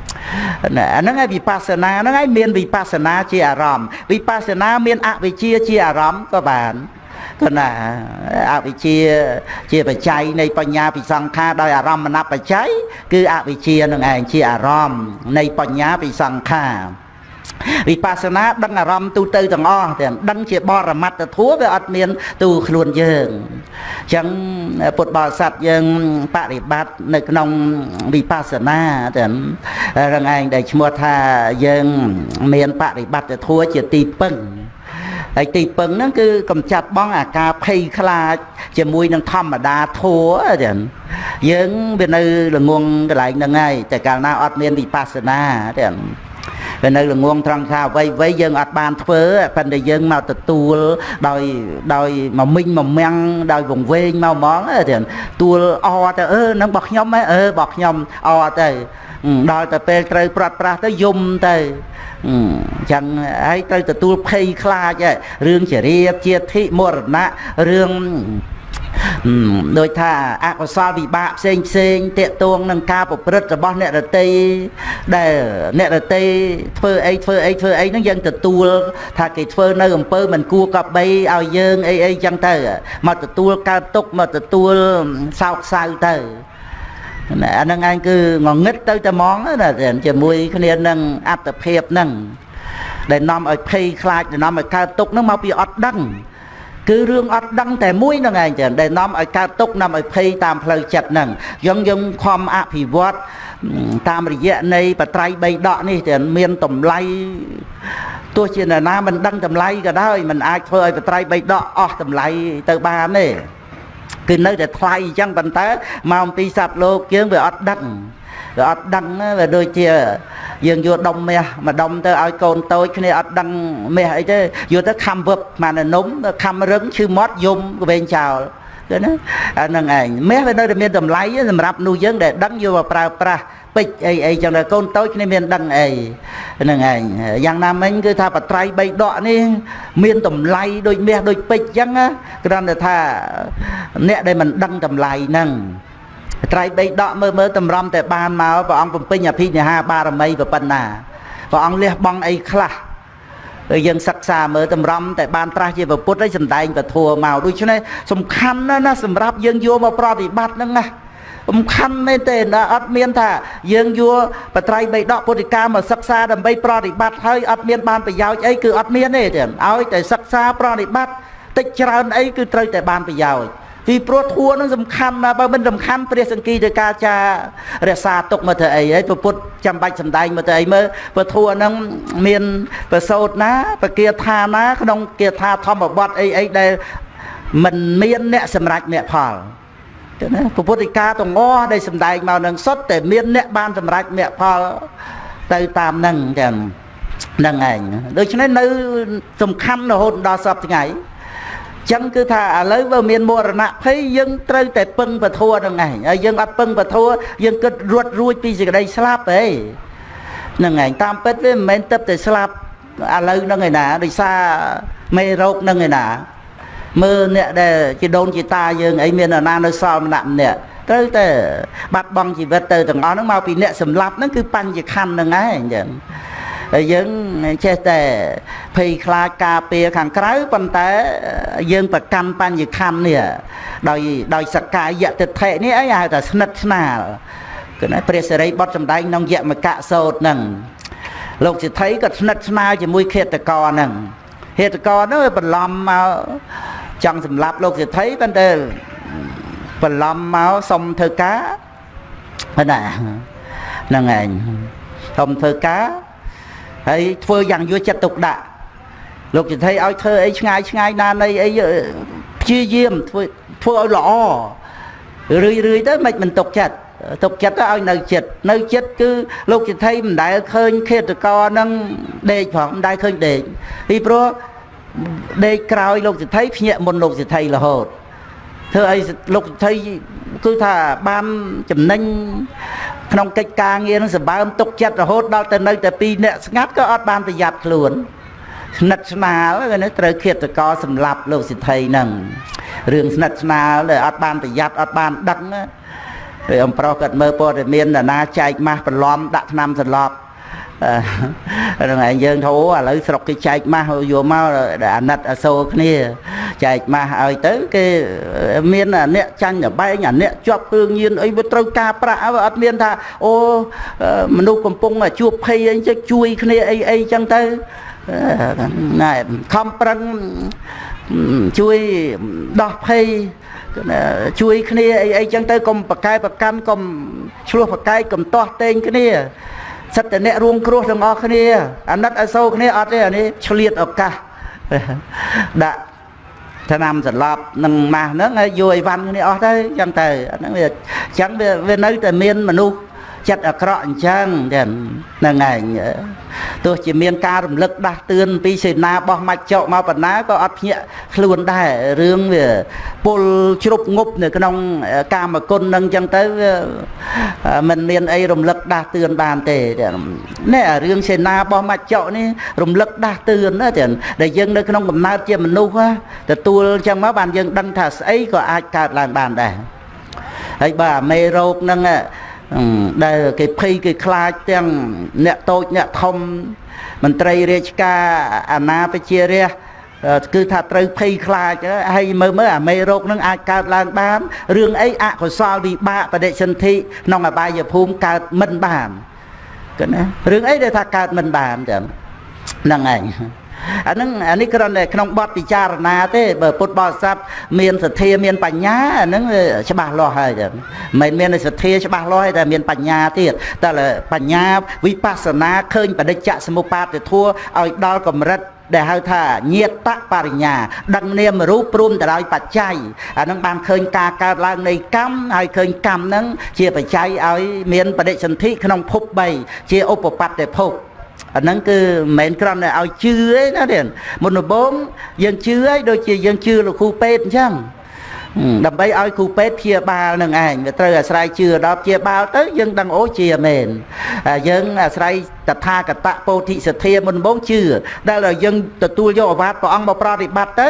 អាហ្នឹងឯងវិបស្សនាហ្នឹងឯងមានវិបស្សនាជាអារម្មណ៍វិបស្សនាមានអវិជ្ជាជាអារម្មណ៍ក៏បានគណាអវិជ្ជាជាបច្ច័យនៃបញ្ញាពិសង្ខារដោយអារម្មណ៍បច្ច័យគឺអវិជ្ជានឹងឯងជាអារម្មណ៍នៃបញ្ញាពិសង្ខារ វិបស្សនាដឹងអារម្មណ៍ទូទៅទាំងអស់ទាំងដឹងជាបរមត្តធัวវាអត់មានទូខ្លួនយើងអញ្ចឹងពុទ្ធបរិស័ទយើងបប្រតិបត្តិនៅក្នុងវិបស្សនាទាំងរងឯងដែលឈ្មោះថាយើងមានបប្រតិបត្តិធัวជាទីពឹងហើយទីពឹងហ្នឹងគឺកំចាត់បងអាការភ័យខ្លាចជាមួយនឹងធម្មតាធัวចឹងយើងវានៅល្ងងកន្លែងហ្នឹងហើយតែកាលណាអត់មានវិបស្សនាចឹង វានៅល្ងងត្រង់ថាអ្វីអ្វីយើងអត់បានធ្វើប៉ុន្តែយើងមកទទួលដោយដោយមកមិញមកមាំងដោយវង្វេងមកហ្មងទៀតទួលអទៅអឺនឹងរបស់ខ្ញុំហ៎អឺរបស់ខ្ញុំអទៅដល់ទៅពេលត្រូវប្រាត់ប្រាស់ទៅយំទៅអញ្ចឹងហើយត្រូវទទួលភ័យខ្លាចរឿងជារៀបជាធិមរណៈរឿង ដោយថាអកុសលវិបាកផ្សេងផ្សេងតេតួងនឹងការប្រព្រឹត្តរបស់អ្នករតីដែលអ្នករតីធ្វើអីធ្វើអីធ្វើអីហ្នឹងយើងទទួលថាគេធ្វើនៅអំពើមិនគួរកបីឲ្យយើងអីអីចឹងទៅមកទទួលកើតទុកមកទទួលសោកសៅទៅអាហ្នឹងឯងគឺងងឹតទៅតែហ្មងណាជាមួយគ្នានឹងអត្តភាពហ្នឹងដែលនាំឲ្យភ័យខ្លាចដែលនាំឲ្យកើតទុកហ្នឹងមកពីអត់ដឹង គឺរឿងអត់ដឹងតែមួយហ្នឹងឯងចឹងដែលនាំឲ្យកើតទុកនាំឲ្យភ័យតាមផ្លូវចិត្តហ្នឹងយើងយើងខំអភិវឌ្ឍតាមរយៈនៃបត្រៃបីដកនេះតែមានតម្លៃទោះជាណាមិនដឹងតម្លៃក៏ដោយមិនអាចធ្វើឲ្យបត្រៃបីដកអស់តម្លៃទៅបានទេគឺនៅតែថ្លៃអញ្ចឹងប៉ុន្តែមកអំពីសត្វលោកយើងវាអត់ដឹង វាអត់ដឹងវាដូចជាយើងយកដុំមាសមកដុំទៅឲ្យកូនតូចគ្នាអត់ដឹងមាសអីទេយកទៅខំវឹបម៉ាននំខំរឹងឈឺមាត់យំកវែងចោលឃើញណាអាហ្នឹងឯងមាសវានៅតែមានតម្លៃសម្រាប់នោះយើងដែលដឹងយកមកប្រើប្រាស់ពេជ្រអីអីចឹងតែកូនតូចគ្នាមានដឹងអីហ្នឹងឯងយ៉ាងណាមិញគឺថាបត្រៃបីដកនេះមានតម្លៃដូចមាសដូចពេជ្រចឹងគ្រាន់តែថាអ្នកដែលមិនដឹងតម្លៃហ្នឹង ត្រៃបីដកមើលមើលតម្រាំតែបានមកព្រះអង្គបំពេញអភិនិហាបារមីប៉ុណ្ណាព្រះអង្គលះបង់អីខ្លះហើយយើងសិក្សាមើលតម្រាំតែបានត្រាស់ជាពុទ្ធហើយសំដែងពធัวមកដូច្នេះសំខាន់ណាស់ណាសម្រាប់យើងយកមកប្រតិបត្តិហ្នឹងណាសំខាន់មែនទេណាអត់មានថាយើងយកបត្រៃបីដកពុទ្ធិកាមកសិក្សាដើម្បីប្រតិបត្តិហើយអត់មានបានប្រយោជន៍អីគឺអត់មានទេឲ្យតែសិក្សាប្រតិបត្តិតិចច្រើនអីគឺត្រូវតែបានប្រយោជន៍ ពីព្រោះធัวនឹងសំខាន់ណាបើមិនសំខាន់ព្រះសង្គីទៅការចារក្សាទុកមកទៅអីហើយពុទ្ធចាំបាច់សំដែងមកទៅអីមើលព្រោះធัวនឹងមានប្រសោតណាបគាថាណាក្នុងគាថាធម្មបទអីអីដែលមិនមានអ្នកសម្រេចមគ្គផលទៅណាពុទ្ធិកាទាំងអស់ដែលសំដែងមកនឹងសុទ្ធតែមានអ្នកបានសម្រេចមគ្គផលទៅតាមនឹងចឹងហ្នឹងឯងដូច្នេះនៅសំខាន់រហូតដល់សពថ្ងៃ ចឹងគឺថាឥឡូវបើមានមរណភ័យយើងត្រូវតែពឹងពធัวហ្នឹងឯងហើយយើងអត់ពឹងពធัวយើងគិតរត់រួចពីសេចក្តីស្លាប់ទេហ្នឹងឯងតាមពិតវាមិនមែនទឹកតែស្លាប់ឥឡូវហ្នឹងឯណាដោយសារមេរោគហ្នឹងឯណាមើលអ្នកដែលជាដូនជាតាយើងអីមានអាណានៅសល់ម្នាក់ម្នាក់ត្រូវតែបាត់បង់ជីវិតទៅទាំងអស់ហ្នឹងមកពីអ្នកសម្លាប់ហ្នឹងគឺបញ្ញខណ្ឌហ្នឹងឯងចឹង ហើយយើងចេះតែភ័យខ្លាចការពារខាងក្រៅប៉ុន្តែយើងប្រកាន់បញ្ញខណ្ឌនេះដោយដោយសកាយតិដ្ឋិនេះអីហៅថាស្និទ្ធស្នាលគឺណាព្រះសិរីបុត្រសម្ដែងក្នុងយមកៈសោតហ្នឹងលោកសិទ្ធិក៏ស្និទ្ធស្នាលជាមួយខេតកហ្នឹងហេតុកហ្នឹងវាបន្លំមកចង់សម្លាប់លោកសិទ្ធិប៉ុន្តែបន្លំមកសុំធ្វើការណាហ្នឹងឯងសុំធ្វើការ ហើយធ្វើយ៉ាងយកចិត្តទុកដាក់លោកសិទ្ធិឲ្យធ្វើអីឆ្ងាយឆ្ងាយណានៃអីព្យាយាមធ្វើធ្វើឲ្យល្អរឿយរឿយទៅមិនមិនទុកចិត្តទុកចិត្តទៅឲ្យនៅចិត្តនៅចិត្តគឺលោកសិទ្ធិមិនដែលឃើញឃាតករនឹងដេកផងមិនដែលឃើញដេកពីព្រោះដេកក្រោយលោកសិទ្ធិភ្ញាក់មុនលោកសិទ្ធិរហូត ធ្វើអីលោកសិទ្ធិគឺថាបានចំណេញក្នុងកិច្ចការងារនឹងសម្បើមទុកចិត្តរហូតដល់ទៅនៅតែពីរអ្នកស្ងាត់ក៏អត់បានប្រយ័ត្នខ្លួនស្និទ្ធស្នាលគេត្រូវឃាតករសម្លាប់លោកសិទ្ធិហ្នឹងរឿងស្និទ្ធស្នាលដែលអត់បានប្រយ័ត្នអត់បានដឹងហើយអំប្រុសគាត់មើលព័ត៌មានណាចែកម៉ាស់បន្លំដាក់ថ្នាំសន្លប់ហ្នឹងឯងយើងធូរឥឡូវស្រុកគេចែកម៉ាស់យកមកអាណិតអសូរគ្នា ចែកម៉ាស់ឲ្យទៅគេមានអ្នកចាញ់បែងអាអ្នកជាប់គ្រឿងញៀនអីវាត្រូវការប្រាក់អត់មានថាអូមនុស្សកំពុងជួបភ័យអីចឹងជួយគ្នាអីអីចឹងទៅណែខំប្រឹងជួយដោះភ័យជួយគ្នាអីអីចឹងទៅកុំប្រកែប្រកាន់កុំឆ្លោះប្រកែកកុំទាស់តេងគ្នាសិតតែអ្នករួមគ្រោះទាំងអស់គ្នាអាណិតអសូរគ្នាអត់ទេអានេះឆ្លៀតឱកាសដាក់ ឆ្នាំសន្លប់នឹងម៉ាស់ហ្នឹងហើយយកអីវ៉ាន់គ្នាអស់ទៅចឹងទៅអាហ្នឹងវាចឹងវាវានៅតែមានមនុស្ស ចិត្តអាក្រក់អញ្ចឹងទាំងហ្នឹងឯងទោះជាមានការរំលឹកដាស់តឿនពីសេនារបស់ម៉ាច់ចោមកបណ្ណាក៏អត់ភ្ញាក់ខ្លួនដែររឿងវាពុលជ្រុបងប់នៅក្នុងកាមគុណនឹងអញ្ចឹងទៅវាមិនមានអីរំលឹកដាស់តឿនបានទេនេះរឿងសេនារបស់ម៉ាច់ចោនេះរំលឹកដាស់តឿនណាទាំងដែលយើងនៅក្នុងកំណើតជាមនុស្សទទួលអញ្ចឹងមកបានយើងដឹងថាស្អីក៏អាចកើតឡើងបានដែរហើយបើអាមេរោគហ្នឹង ដែលគេភ័យគេខ្លាចទាំងអ្នកតូចអ្នកធំមន្ត្រីរាជការអាណាប្រជារាស្ត្រគឺថាត្រូវភ័យខ្លាចហើយមើលមើលអាមេរោគនឹងអាចកើតឡើងបានរឿងអីអកុសលវិបាកបដិសន្ធិក្នុងអបាយភូមិកើតមិនបានគឺណារឿងអីដែលថាកើតមិនបានចឹងហ្នឹងឯង អានឹងអានេះគ្រាន់តែក្នុងបទពិចារណាទេបើពុទ្ធបរិស័ទមានសទ្ធាមានបញ្ញាអានឹងច្បាស់លាស់ហើយចឹងមិនមានសទ្ធាច្បាស់លាស់តែមានបញ្ញាទៀតតែបញ្ញាវិបស្សនាឃើញបដិច្ចសមុបាទធัวឲ្យដល់កម្រិតដែលហៅថាញាតបរិញ្ញាដឹងនាមរូបព្រមទៅដោយបច្ច័យអានឹងបានឃើញការកើតឡើងនៃកម្មហើយឃើញកម្មនឹងជាបច្ច័យឲ្យមានបដិសន្ធិក្នុងភព3ជាឧបបត្តិភព អាហ្នឹងគឺមិនមែនគ្រាន់តែឲ្យជឿទេណាទៀតមុនដំបូងយើងជឿឲ្យដូចជាយើងជឿលោកគ្រូពេទ្យអញ្ចឹងដើម្បីឲ្យគ្រូពេទ្យព្យាបាលនឹងឯងវាត្រូវអាស្រ័យជឿដល់ព្យាបាលទៅយើងដឹងអូជាមែនយើងអាស្រ័យតថាគតពោធិសទ្ធាមុនដំបូងជឿដែលយើងទទួលយកអាវាតព្រះអង្គមកប្រតិបត្តិទៅ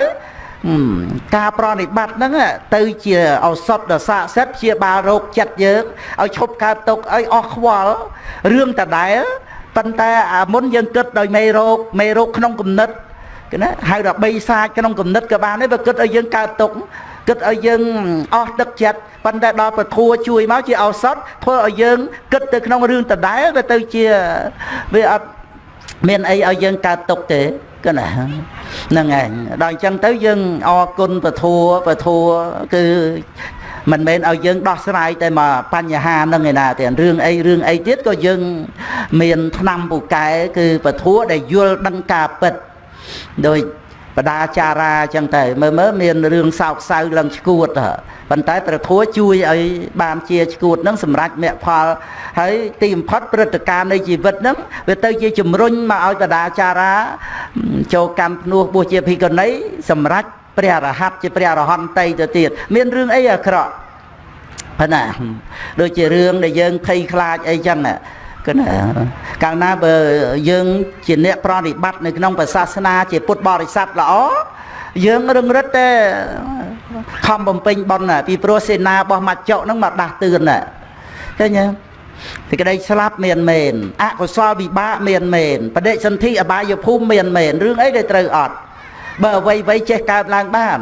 ការប្រតិបត្តិហ្នឹងទៅជាឱសថដ៏ស័ក្តិសិទ្ធិព្យាបាលរោគចិត្តយើងឲ្យឈប់កើតទុកឲ្យអស់ខ្វល់រឿងតដែល ប៉ុន្តែអាមុនយើងគិតដោយមេរោគមេរោគក្នុងគំនិតគេណាហៅថាបីសាចក្នុងគំនិតក៏បានដែរបើគិតឲ្យយើងកើតទុកគិតឲ្យយើងអស់ទឹកចិត្តប៉ុន្តែដល់ពធัวជួយមកជាឱសថធ្វើឲ្យយើងគិតទៅក្នុងរឿងដដែលវាទៅជាវាអត់មានអីឲ្យយើងកើតទុកទេគឺណាហ្នឹងឯងដល់អញ្ចឹងទៅយើងអរគុណពធัวពធัวគឺ មិនមែនឲ្យយើងដោះស្រាយតែមកបញ្ហានឹងឯណាទេរឿងអីរឿងអីទៀតក៏យើងមានឆ្នាំពូកែគឺពធัวដែលយល់ដឹងការពិតដោយបដាចារាអញ្ចឹងតែមើលមើលមានរឿងសោកសៅឡើងឈួតប៉ុន្តែព្រះធัวជួយឲ្យបានជាឈួតនឹងសម្រាប់មគ្គផលហើយទីបំផុតព្រឹត្តិការណ៍នៃជីវិតហ្នឹងវាទៅជាជំរុញមកឲ្យបដាចារាចូលកម្មភ្នោះបុជាភិក្ខុនីសម្រាប់ ព្រះរហ័តជាព្រះរហន្តតីទៅទៀតមានរឿងអីអាក្រក់ប៉ុណ្ណាដូចជារឿងដែលយើងភ័យខ្លាចអីចឹងគឺណាកាលណាបើយើងជាអ្នកប្រតិបត្តិនៅក្នុងសាសនា ជាពុទ្ធបរិស័ទល្អយើងរឹងរិតតែខំបំពេញបុណ្យពីព្រោះសេនារបស់មច្ចុហ្នឹងមកដាស់តឿនណាឃើញទេទីក្តីស្លាប់មានមែនអកុសលវិបាកមានមែនបដិសន្ធិអបាយភូមិមានមែនរឿងអីដែលត្រូវអត់ បើអ្វីអ្វីចេះកើតឡើងបាន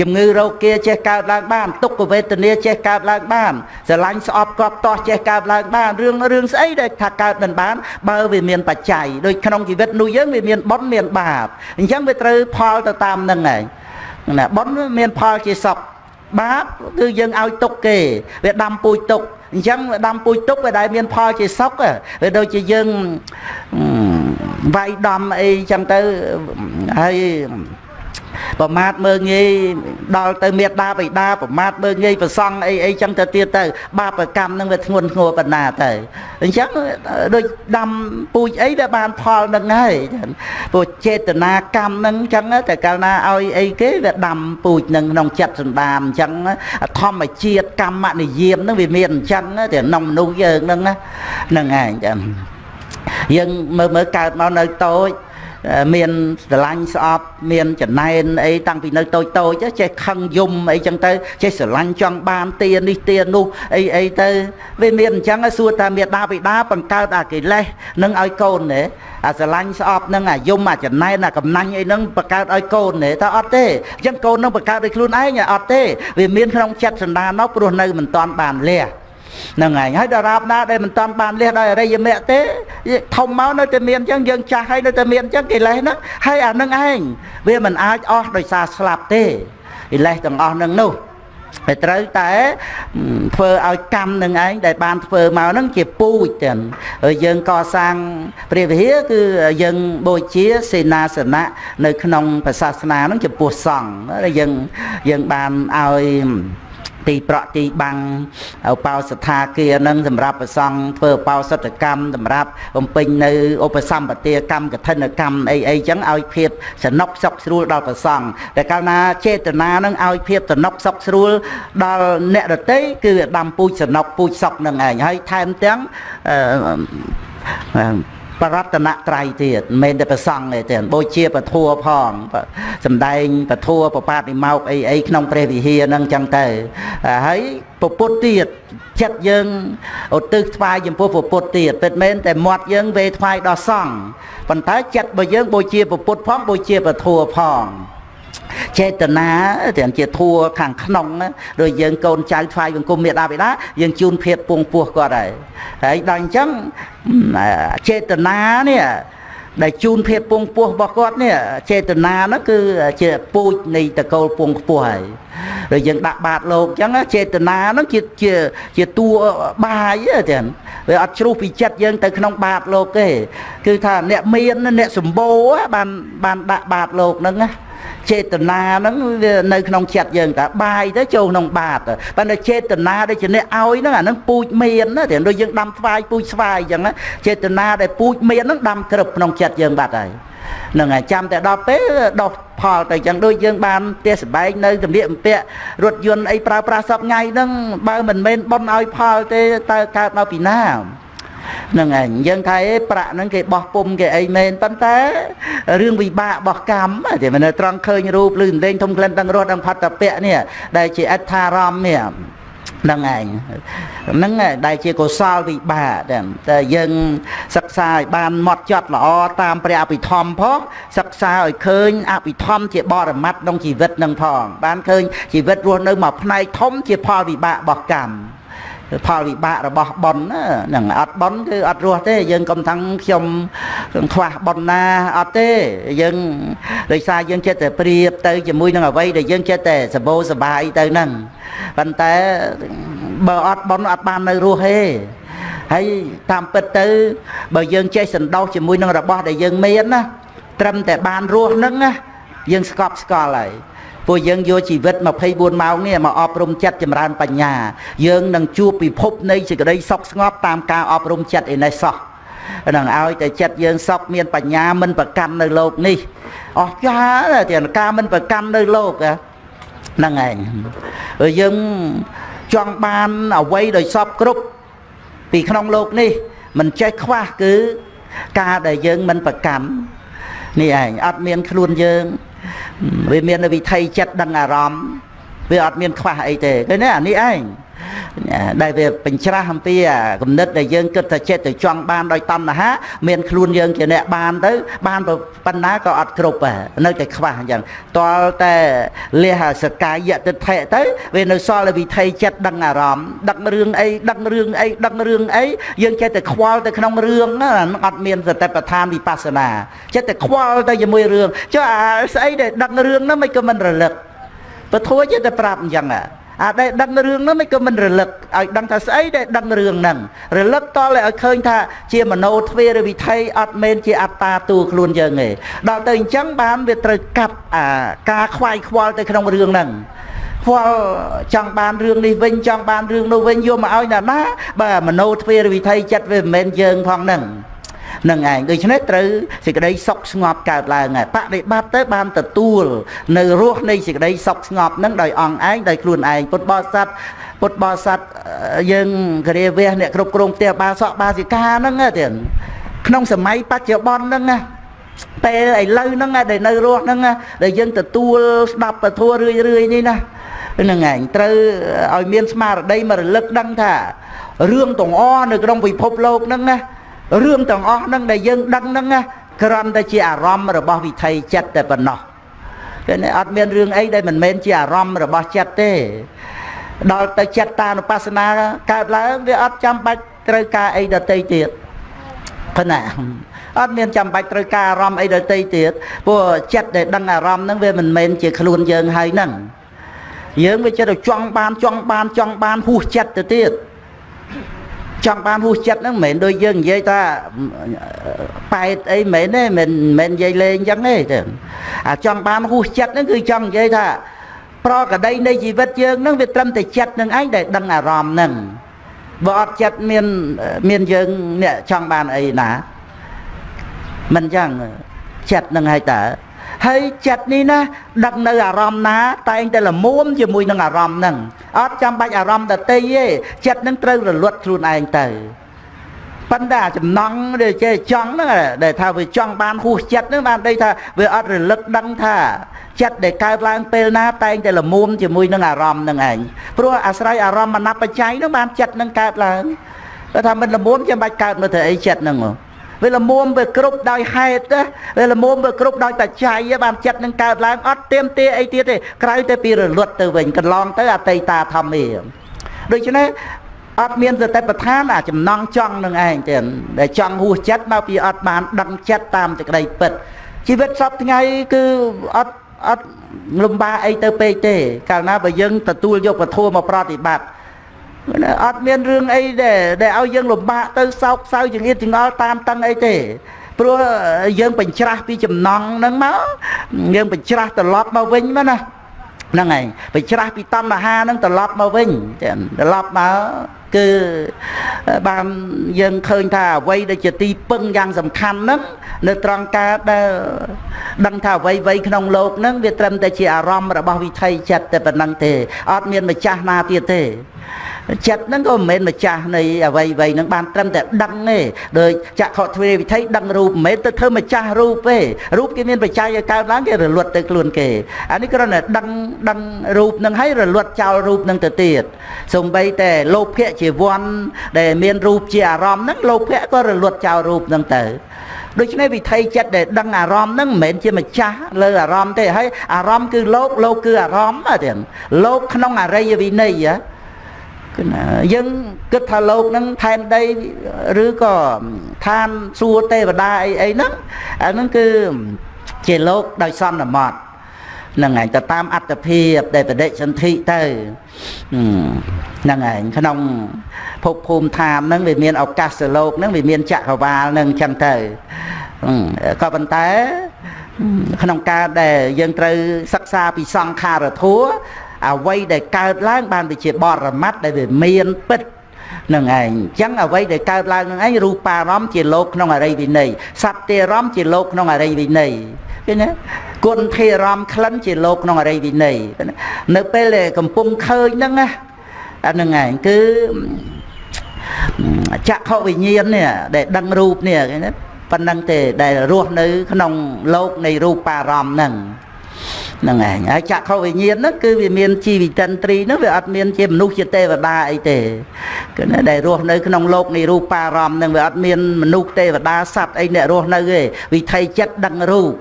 ជំងឺរោគាចេះកើតឡើងបានទុក្ខវេទនាចេះកើតឡើងបានស្រឡាញ់ស្អប់កប់តោះចេះកើតឡើងបានរឿងរឿងស្អីដែលថាកើតមិនបាន បើវាមានបច្ច័យដូចក្នុងជីវិតនោះយើងវាមានបុណ្យមានបាបអញ្ចឹងវាត្រូវផលទៅតាមនឹងឯងណាបុណ្យមានផលជាសុខបាបគឺយើងឲ្យទុកគេវាដាំពូជទុក អញ្ចឹងដាំពូជទុកវាដែលមានផលជាសុខវាដូចជាយើងវាយដំអីចឹងទៅហើយ ប្រមាថមើងងាយដល់ទៅមេត្តាបិតាប្រមាថមើងងាយប្រសង់អីអីចឹងទៅទៀតទៅ បាបកម្មនឹងវាធ្ងន់ធ្ងរបណ្ណាទៅអញ្ចឹងដូចដាំពូជអីដែលបានផលនឹងហើយព្រោះចេតនាកម្មនឹងអញ្ចឹងតែកាលណាឲ្យអីគេវាដាំពូជនឹងក្នុងចិត្តសន្តានអញ្ចឹងធម្មជាតិកម្មនិយមនឹងវាមានអញ្ចឹងតែក្នុងមនុស្សយើងហ្នឹងណាហ្នឹងឯងចឹងយើងមើលមើលកើតមកនៅតូច មានស្រឡាញ់ស្អប់មានចំណែនអីតាំងពីនៅតូចតូចចេះខឹងយំអីចឹងទៅចេះស្រឡាញ់ចង់បានទានេះទានោះអីអីទៅវាមានអញ្ចឹងសួរថាមេដាបិតាបង្កើតអាកិលេសនឹងឲ្យកូនទេអាស្រឡាញ់ស្អប់នឹងអាយំអាចំណែនអាកំណាញ់អីហ្នឹងបង្កើតឲ្យកូនទេតើអត់ទេអញ្ចឹងកូននឹងបង្កើតដោយខ្លួនឯងអត់ទេវាមានក្នុងចិត្តសន្តាននោះព្រោះនៅមិនតាន់បានលះ ហ្នឹងហើយហើយដល់រាបណាដែលមិនតាន់បានលះដោយអរិយមគ្គទេធំមកនៅតែមានអញ្ចឹងយើងចាស់ហើយនៅតែមានអញ្ចឹងកិលេសហ្នឹងហើយអានឹងឯងវាមិនអាចអស់ដោយសារស្លាប់ទេកិលេសទាំងអស់ហ្នឹងនោះតែត្រូវតែធ្វើឲ្យកម្មនឹងឯងដែលបានធ្វើមកហ្នឹងជាពូជទាំងយើងកសាងព្រះវិហារគឺយើងបូជាសេនាសនៈនៅក្នុងសាសនាហ្នឹងចំពោះសង្ឃយើងយើងបានឲ្យ ទីប្រក់ទីបាំងឧបោសថាគារនឹងសម្រាប់ប្រសង់ធ្វើឧបោសថកម្មសម្រាប់បំពេញនៅឧបសម្បទាកម្មកឋិនកម្មអីអីចឹងឲ្យភាពសនុកសុខស្រួលដល់ប្រសង់តែកាលណាចេតនានឹងឲ្យភាពសនុកសុខស្រួលដល់អ្នកដតីគឺដាំពូជសនុកពូជសុខនឹងឯងហើយថែមទាំងអឺ បរតនត្រ័យទៀតមិនមែនតែប្រសង់ទេទេបូជាពធัวផងសំដែងពធัวប្របាទនិមោកអីអីក្នុងព្រះវិហារហ្នឹងចឹងទៅហើយពពុទ្ធទៀតចិត្តយើងឧទ្ទិសថ្វាយចំពោះពពុទ្ធទៀតពិតមែនតែមាត់យើងវេថ្វាយដល់សង្ឃប៉ុន្តែចិត្តរបស់យើងបូជាពពុទ្ធផងបូជាពធัวផង ចេតនាទាំងជាធัวខាងក្នុងដូចយើងកូនចៅថ្វាយបង្គំមេដាបិតាយើងជូនភាពពងពោះគាត់ហើយហើយដល់អញ្ចឹងចេតនានេះដែលជូនភាពពងពោះរបស់គាត់នេះចេតនានោះគឺជាពូជនៃតកូលពងខ្ពស់ហើយដូចយើងដាក់បាតលោកអញ្ចឹងចេតនានោះជាជាជាតួបាយទាំងវាអត់ជ្រុះពីចិត្តយើងទៅក្នុងបាតលោកទេគឺថាអ្នកមានអ្នកសម្បូរបានបានដាក់បាតលោកហ្នឹងណា ចេតនាហ្នឹងវានៅក្នុងចិត្តយើងតាបាយទៅចូលក្នុងបាតប៉ុន្តែចេតនាដែលជាអ្នកឲ្យហ្នឹងអាហ្នឹងពូជមានណាតែដូចយើងដាំស្វាយពូជស្វាយអញ្ចឹងចេតនាដែលពូជមានហ្នឹងដាំក្រឹបក្នុងចិត្តយើងបាត់ហើយនឹងហើយចាំតែដល់ពេលដោះផលទៅចឹងដូចយើងបានផ្ទះសម្បែងនៅទំនាក់អំពាក់រថយន្តអីប្រើប្រាស់សពថ្ងៃហ្នឹងបើមិនមែនប៉ុនឲ្យផលទេតើកើតមកពីណា ហ្នឹងឯងយើងថាអេប្រាក់ហ្នឹងគេបោះពុំគេអីមែនប៉ុន្តែរឿងវិបាករបស់កម្មតែមិនត្រង់ឃើញរូបឬសម្លេងធំក្លិនទាំងរស់ទាំងផាត់តពៈនេះដែលជាអដ្ឋារម្មណ៍នេះហ្នឹងឯងហ្នឹងដែលជាកុសលវិបាកតែយើងសិក្សាឲ្យបានម៉ត់ចត់ល្អតាមព្រះអភិធម្មផង សិក្សាឲ្យឃើញអភិធម្មជាបរមត្តក្នុងជីវិតនឹងផងបានឃើញជីវិតរស់នៅមួយផ្នែកធំជាផលវិបាករបស់កម្ម ផលវិបាករបស់ប៉ុនហ្នឹងអត់ប៉ុនគឺអត់រស់ទេ យើងកុំថាំងខ្ញុំខ្វះប៉ុនណាអត់ទេយើងដោយសារយើងចិត្តតែប្រៀបទៅជាមួយនឹងអ្វីដែលយើងចិត្តតែសបោសបាយទៅហ្នឹងប៉ុន្តែបើអត់ប៉ុនអត់បាននៅរស់ទេហើយតាមពិតទៅ បើយើងចេះសន្តោសជាមួយនឹងរបស់ដែលយើងមានណាត្រឹមតែបានរស់ហ្នឹងណាយើងស្កប់ស្កល់ហើយ ពួកយើងយកជីវិត24ម៉ោងនេះមកអប់រំចិត្តចម្រើនបញ្ញាយើងនឹងជួបពិភពនៃសេចក្តីសុខស្ងប់តាមការអប់រំចិត្តឯនេះសោះនឹងឲ្យតែចិត្តយើងសុខមានបញ្ញាមិនប្រកាន់នៅโลกនេះអស់ចាទាំងការមិនប្រកាន់នៅโลกហ្នឹងឯងយើងចង់បានអ្វីដោយសពគ្រប់ពីក្នុងโลกនេះមិនចេះខ្វះគឺការដែលយើងមិនប្រកាន់នេះឯងអត់មានខ្លួនយើង វាមានវិថីចិត្តដឹងអារម្មណ៍វាអត់មានខ្វះអីទេឃើញទេអានេះឯង ដែលវាបញ្ច្រាស់អំពីគំនិតដែលយើងគិតថាចិត្តទៅចង់បានដោយតណ្ហា មានខ្លួនយើងជាអ្នកបានទៅ បានប៉ុណ្ណាក៏អត់គ្រប់នៅតែខ្វះអញ្ចឹងតលតែលះសកាយតិថិទៅវានៅសល់វិថីចិត្តដឹងអារម្មណ៍ដឹករឿងអីដឹករឿងអីដឹករឿងអីយើងចេះតែខ្វល់ទៅក្នុងរឿងហ្នឹងអត់មានសតិប្បដ្ឋានវិបស្សនាចេះតែខ្វល់ទៅជាមួយរឿងចុះអាស្អីដែលដឹករឿងហ្នឹងមិនក៏មិនរលឹកពធัวចេះតែប្រាប់អញ្ចឹង អាដែលដឹងរឿងហ្នឹងមិនក៏មិនរលឹកឲ្យដឹងថាស្អីដែលដឹងរឿងហ្នឹងរលឹកតឲ្យឃើញថាជាមโนទ្វេរវិថីអត់មែនជាអត្តាតួខ្លួនយើងទេដល់ទៅអញ្ចឹងបានវាត្រូវកាត់អាការខ្វាយខ្វល់ទៅក្នុងរឿងហ្នឹងខ្វល់ចង់បានរឿងនេះវិញចង់បានរឿងនោះវិញយកមកឲ្យណាណាបើមโนទ្វេរវិថីចិត្តវាមិនមែនយើងផងហ្នឹង នឹងឯងដូច្នេះត្រូវសេចក្តីសុខស្ងប់កើតឡើងហើយបដិបត្តិទៅបានទទួលនៅរសនៃសេចក្តីសុខស្ងប់នឹងដោយអង្គឯងដោយខ្លួនឯងពុទ្ធបរិស័ទពុទ្ធបរិស័ទយើងគរាវះអ្នកគ្រប់គ្រងផ្ទះបាសកបាសិកាហ្នឹងទៀតក្នុងសម័យបច្ចុប្បន្នហ្នឹងណាពេលឥឡូវហ្នឹងដែលនៅរស់ហ្នឹងដែលយើងទទួលស្ដាប់ពធរឿយរឿយនេះណាហ្នឹងឯងត្រូវឲ្យមានស្មារតីមករលឹកដឹងថារឿងទាំងអស់នៅក្នុងពិភពលោកហ្នឹងណា រឿងទាំងអស់ហ្នឹងដែលយើងដឹងហ្នឹងណាគ្រាន់តែជាអារម្មណ៍របស់វិថីចិត្តតែប៉ុណ្ណោះគឺអត់មានរឿងអីដែលមិនមែនជាអារម្មណ៍របស់ចិត្តទេដល់ទៅចិត្តតានុបស្សនាកើតឡើងវាអត់ចាំបាច់ត្រូវការអីដតីទៀតប៉ុណ្ណាអត់មានចាំបាច់ត្រូវការអារម្មណ៍អីដតីទៀតព្រោះចិត្តដែលដឹងអារម្មណ៍ហ្នឹងវាមិនមែនជាខ្លួនយើងហើយហ្នឹងយើងវាចិត្តទៅចង់បានចង់បានចង់បានហួសចិត្តទៅទៀត ចង់បានហួសចិត្តហ្នឹងមិនមែនដូចយើងនិយាយថាប៉ែតអីមិនមែនទេមិនមិននិយាយលេងអញ្ចឹងទេទេអាចង់បានហួសចិត្តហ្នឹងគឺចង់និយាយថាប្រកដីនៃជីវិតយើងនឹងវាត្រឹមតែចិត្តនឹងឯងដែលដឹងអារម្មណ៍នឹងបើអត់ចិត្តមានមានយើងអ្នកចង់បានអីណាមិនចឹងចិត្តនឹងហើយតើ ហើយចិត្តនេះណាដឹកនៅអារម្មណ៍ណា តែងតែលមួមជាមួយនឹងអារម្មណ៍ហ្នឹងអត់ចាំបាច់អារម្មណ៍ដតីទេចិត្តនឹងត្រូវរលត់ខ្លួនឯងទៅប៉ុន្តែចំណងដែលចេះចង់ហ្នឹងដែលថាវាចង់បានហួសចិត្តហ្នឹងបានន័យថាវាអត់រលឹកដឹងថាចិត្តដែលកើតឡើងពេលណាតែងតែលមួមជាមួយនឹងអារម្មណ៍ហ្នឹងឯងព្រោះអាស្រ័យអារម្មណ៍មនបច្ច័យហ្នឹងបានចិត្តហ្នឹងកើតឡើងគាត់ថាមិនលមួមចាំបាច់កើតមកទៅអីចិត្តហ្នឹង វាលមុំវាគ្រប់ដោយហេតុវាលមុំវាគ្រប់ដោយបច្ច័យបានចិត្តនឹងកើតឡើងអត់ទៀមទាអីទៀតទេក្រៅតែពីរលត់ទៅវិញកន្លងទៅអតីតាធម្មាដូច្នេះអត់មានសតិប្បដ្ឋានអាចំណងចង់នឹងឯងទេដែលចង់ហួសចិត្តមកពីអត់បានដឹងចិត្តតាមសេចក្តីពិតជីវិតសពថ្ងៃគឺអត់អត់លំបាកអីទៅពេកទេ កាលណាបើយើងទទួលយកពធមកប្រតិបត្តិ អត់មានរឿងអីដែលដែលឲ្យយើងលំបាកទៅសោកសៅចង្អៀតចង្អល់តាមតឹងអីទេព្រោះយើងបញ្ច្រាស់ពីចំណងហ្នឹងមកយើងបញ្ច្រាស់ត្រឡប់មកវិញមកណាហ្នឹងហើយបញ្ច្រាស់ពីតណ្ហាហ្នឹងត្រឡប់មកវិញត្រឡប់មកគឺបានយើងឃើញថាអ្វីដែលជាទីពឹងយ៉ាងសំខាន់ហ្នឹងនៅត្រង់ការដែលដឹងថាអ្វីអ្វីក្នុងโลกហ្នឹងវាត្រឹមតែជាអារម្មណ៍របស់វិថីចិត្តតែប៉ុណ្្នឹងទេអត់មានម្ចាស់ណាទៀតទេ ចិត្តហ្នឹងក៏មិនមែនម្ចាស់នៃអវ័យវ័យហ្នឹងបានត្រឹមតែដឹងទេដោយចក្ខុទ្វេវិធ័យដឹងរូបមិនមែនទៅធ្វើម្ចាស់រូបទេរូបគេមានបច្ច័យឲ្យកើតឡើងគេរលត់ទៅខ្លួនគេអានេះគ្រាន់តែដឹងដឹងរូបហ្នឹងហើយរលត់ចោលរូបហ្នឹងទៅទៀតសំបីតែលោភៈជាវ័នដែលមានរូបជាអារម្មណ៍ហ្នឹងលោភៈក៏រលត់ចោលរូបហ្នឹងទៅដូច្នេះវិថីចិត្តដែលដឹងអារម្មណ៍ហ្នឹងមិនមែនជាម្ចាស់លើអារម្មណ៍ទេហើយអារម្មណ៍គឺលោកលោកគឺអារម្មណ៍ទេលោកក្នុងអរិយវិន័យ គឺណាយើងគិតថាលោកហ្នឹងផែនដីឬក៏ឋានសួគ៌ទេវតាអីអីហ្នឹងអាហ្នឹងគឺជាលោកដោយសន្មត់ហ្នឹងឯងទៅតាមអត្តភាពដែលបដិសន្ធិទៅហ្នឹងឯងក្នុងភពភូមិឋានហ្នឹងវាមានឱកាសលោកហ្នឹងវាមានចក្រវាលហ្នឹងចឹងទៅក៏ប៉ុន្តែក្នុងការដែលយើងត្រូវសិក្សាពីសង្ខារធัว អ្វីដែលកើតឡើងបានវាជាបរមត្តដែលវាមានពិតនឹងឯងអញ្ចឹងអ្វីដែលកើតឡើងនឹងឯងរូបារម្មណ៍ជាលោកក្នុងអរិយវិន័យសត្វទេរម្មណ៍ជាលោកក្នុងអរិយវិន័យឃើញទេគុណធេរម្មណ៍ក្លិនជាលោកក្នុងអរិយវិន័យនៅពេលដែលកំពុងឃើញហ្នឹងណាអាហ្នឹងឯងគឺចក្ខុវិញ្ញាណនេះដែលដឹងរូបនេះឃើញទេប៉ុណ្្នឹងទេដែលរស់នៅក្នុងលោកនៃរូបារម្មណ៍ហ្នឹង ហ្នឹងឯងហើយចក្ខុវិញ្ញាណហ្នឹងគឺវាមានជីវិតិនត្រីហ្នឹងវាអត់មានជាមនុស្សជាទេវតាអីទេគឺណាដែលរស់នៅក្នុងโลกនៃរូបារម្មណ៍ហ្នឹងវាអត់មានមនុស្សទេវតាសត្វអីអ្នករស់នៅទេវិថីចិត្តដឹងរូប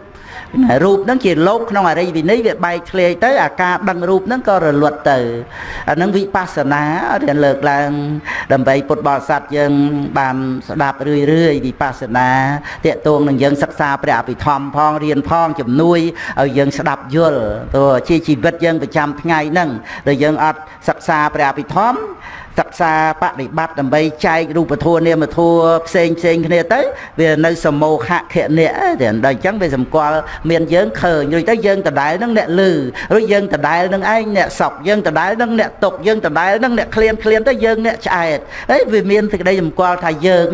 រូបហ្នឹងជាលោកក្នុងអរិយវិន័យវាបែកធ្លាយទៅអាការដឹងរូបហ្នឹងក៏រលត់ទៅអាហ្នឹងវិបស្សនារៀនលើកឡើង ដើម្បីពុទ្ធបរិស័ទយើង បានស្ដាប់រឿយរឿយវិបស្សនាតកតងនឹងយើងសិក្សាព្រះអភិធម្មផងរៀនផងជំនួយឲ្យយើងស្ដាប់យល់ព្រោះជាជីវិតយើងប្រចាំថ្ងៃហ្នឹងដែលយើងអត់សិក្សាព្រះអភិធម្ម សិក្សាបប្រតិបត្តិដើម្បីចែករូបធម៌នាមធម៌ផ្សេងផ្សេងគ្នាទៅវានៅសមោហៈខណៈទេដល់អញ្ចឹងវាសម្គាល់មានយើងឃើញរួចទៅយើងដដែលនឹងអ្នកលឺរួចយើងដដែលនឹងឯងអ្នកសក់យើងដដែលនឹងអ្នកຕົកយើងដដែលនឹងអ្នកឃ្លានឃ្លានទៅយើងអ្នកឆ្អែតហើយវាមានសេចក្តីសម្គាល់ថាយើង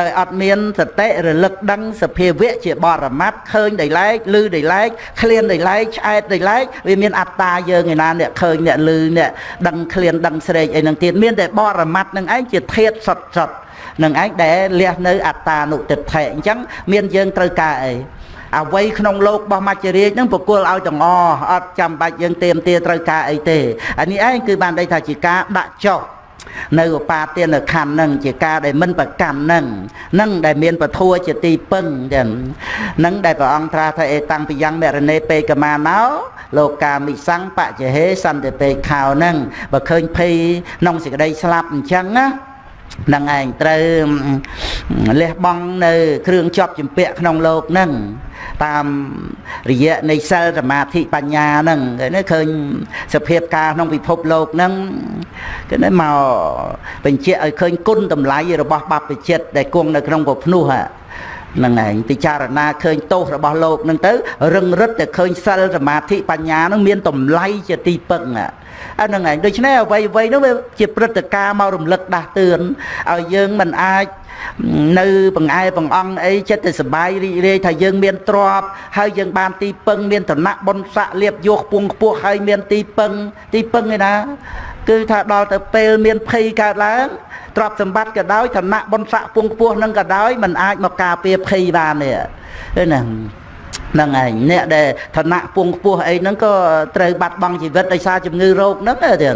ដោយអត់មានសតិរលឹកដឹងសភាវៈជាបរមត្តឃើញដោយឡែកលឺដោយឡែកឃ្លានដោយឡែកឆ្អែតដោយឡែកវាមានអត្តាយើងឯណាអ្នកឃើញអ្នកលឺអ្នកដឹងឃ្លានដឹងស្រែកអីនឹងទៀតមានតែបរមត្តនឹងឯងជាធាតសុតសុតនឹងឯងដែលលះនៅអត្តានុទិដ្ឋិអញ្ចឹងមានយើងត្រូវការអីអ្វីក្នុងโลกរបស់មច្ចរាជនឹងប្រគល់ឲ្យទាំងអអត់ចាំបាច់យើងទៀមទាត្រូវការអីទេអានេះឯងគឺបានន័យថាជាការដាក់ចុះ នៅឧបាទានខណ្ឌនឹងជាការដែលមិនប្រកាន់នឹងនឹងដែលមានពធัวជាទីពឹងចឹងនឹងដែលព្រះអង្គត្រាថាអេតាំងពីយ៉ាងមរណេពេកមាណោលោកកាមិសੰបច្ចហេសន្តិពេខោនឹងបើឃើញភ័យក្នុងសេចក្តីស្លាប់អញ្ចឹងណានឹងឯងត្រូវលះបង់នៅ គ្រឿងជាប់ជំពាក់ក្នុងលោកនឹង តាមរយៈនៃសិលសមាធិបញ្ញាហ្នឹងគេនេះឃើញសភាពការក្នុងពិភពលោកហ្នឹងគេនេះមកបញ្ជាក់ឲ្យឃើញគុណតម្លៃរបស់បព្វជិតដែលគង់នៅក្នុងពភ្នោះហ្នឹង ឯងពិចារណាឃើញទោសរបស់លោកហ្នឹងទៅរឹងរិតតែឃើញសិលសមាធិបញ្ញាហ្នឹងមានតម្លៃជាទីពឹងអាហ្នឹងឯងដូច្នេះអ្វីអ្វីហ្នឹងវាជាព្រឹត្តិការណ៍មករំលឹកដាស់តឿនឲ្យយើងមិនអាចនៅបង្អែបង្អង់អីចិត្តតែសបាយរីករាយថាយើងមានទ្រព្យហើយយើងបានទីពឹងមានឋានៈបុណ្យស័ក្តិលៀបយកពងខ្ពស់ហើយមានទីពឹងទីពឹងឯណា គឺថាដល់ទៅពេលមានភ័យកើតឡើងទ្រព្យសម្បត្តិក៏ដោយឋានៈបុណ្យស័ក្តិពងខ្ពស់នឹងក៏ដោយมันអាចមកការពារភ័យបានទេហ្នឹងហ្នឹងឯងអ្នកដែលឋានៈពងខ្ពស់អីហ្នឹងក៏ត្រូវបាត់បង់ជីវិតដោយសារជំងឺរោគហ្នឹងទេ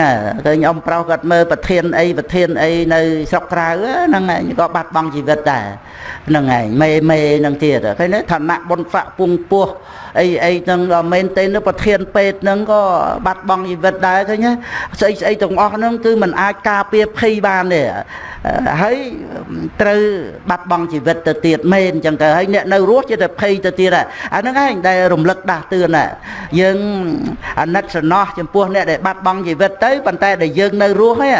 ណាឃើញអ៊ំប្រុសគាត់មើលប្រធានអីប្រធានអីនៅស្រុកក្រៅហ្នឹងឯងក៏បាត់បង់ជីវិតដែរហ្នឹងឯងមេមេហ្នឹងទៀតឃើញឋានៈបុណ្យស័ក្តិពងពោះ អីអីហ្នឹងដល់មែនទេនៅប្រធានពេទ្យហ្នឹងក៏បាត់បង់ជីវិតដែរឃើញស្អីស្អីទាំងអស់ហ្នឹងគឺมันអាចការពារភ័យបានទេហើយត្រូវបាត់បង់ជីវិតទៅទៀតមែនអញ្ចឹងទៅហើយអ្នកនៅរស់ជាតែភ័យទៅទៀតអាហ្នឹងឯងដែលរំលឹកដាស់តឿនយើងអាណិតសំណោះចំពោះអ្នកដែលបាត់បង់ជីវិតទៅប៉ុន្តែដែលយើងនៅរស់ហ្នឹង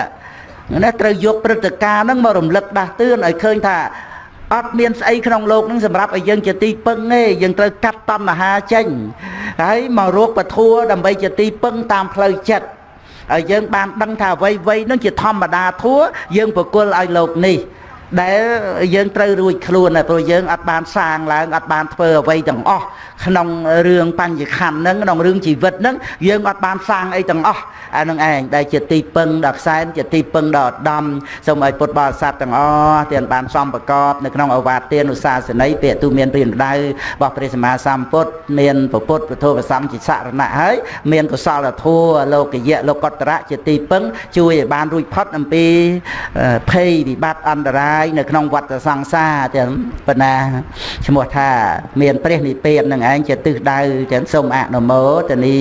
ណាត្រូវយកព្រឹត្តិការណ៍ហ្នឹងមករំលឹកដាស់តឿនឲ្យឃើញថា អត់មានស្អីក្នុងโลกហ្នឹងសម្រាប់ឲ្យយើងជាទីពឹងទេយើងត្រូវកាត់តណ្ហាចេញហើយមករកពធัวដើម្បីជាទីពឹងតាមផ្លូវចិត្តហើយយើងបានដឹងថាអ្វីអ្វីនឹងជាធម្មតាធัวយើងប្រគល់ឲ្យលោកនេះ ដែលយើងត្រូវរួចខ្លួនហើយព្រោះយើងអត់បានសាងឡើងអត់បានធ្វើអ្វីទាំងអស់ក្នុងរឿងបញ្ញខណ្ឌហ្នឹងក្នុងរឿងជីវិតហ្នឹងយើងអត់បានសាងអីទាំងអស់អានឹងឯងដែលជាទីពឹងដល់ខ្សែជាទីពឹងដល់ឧត្តមសូមឲ្យពុទ្ធបរិស័ទទាំងអស់ទាំងបានសំប្រកបនៅក្នុងអវាទទានុសាសន័យពាក្យទូមានព្រានដៅរបស់ព្រះសម្មាសម្ពុទ្ធមានពុទ្ធពុទ្ធប្រសង្ឃជាសរណៈហើយមានកុសលធម៌លោកយៈលោកតរៈជាទីពឹងជួយឲ្យបានរួចផុតអំពីភ័យវិបត្តិអន្តរាយនៅក្នុងវដ្តសង្សារទាំងបណ្ណាឈ្មោះថា មានព្រះនិព្វាននឹងឯងជាទិសដៅចឹងសូមអនុមោទនី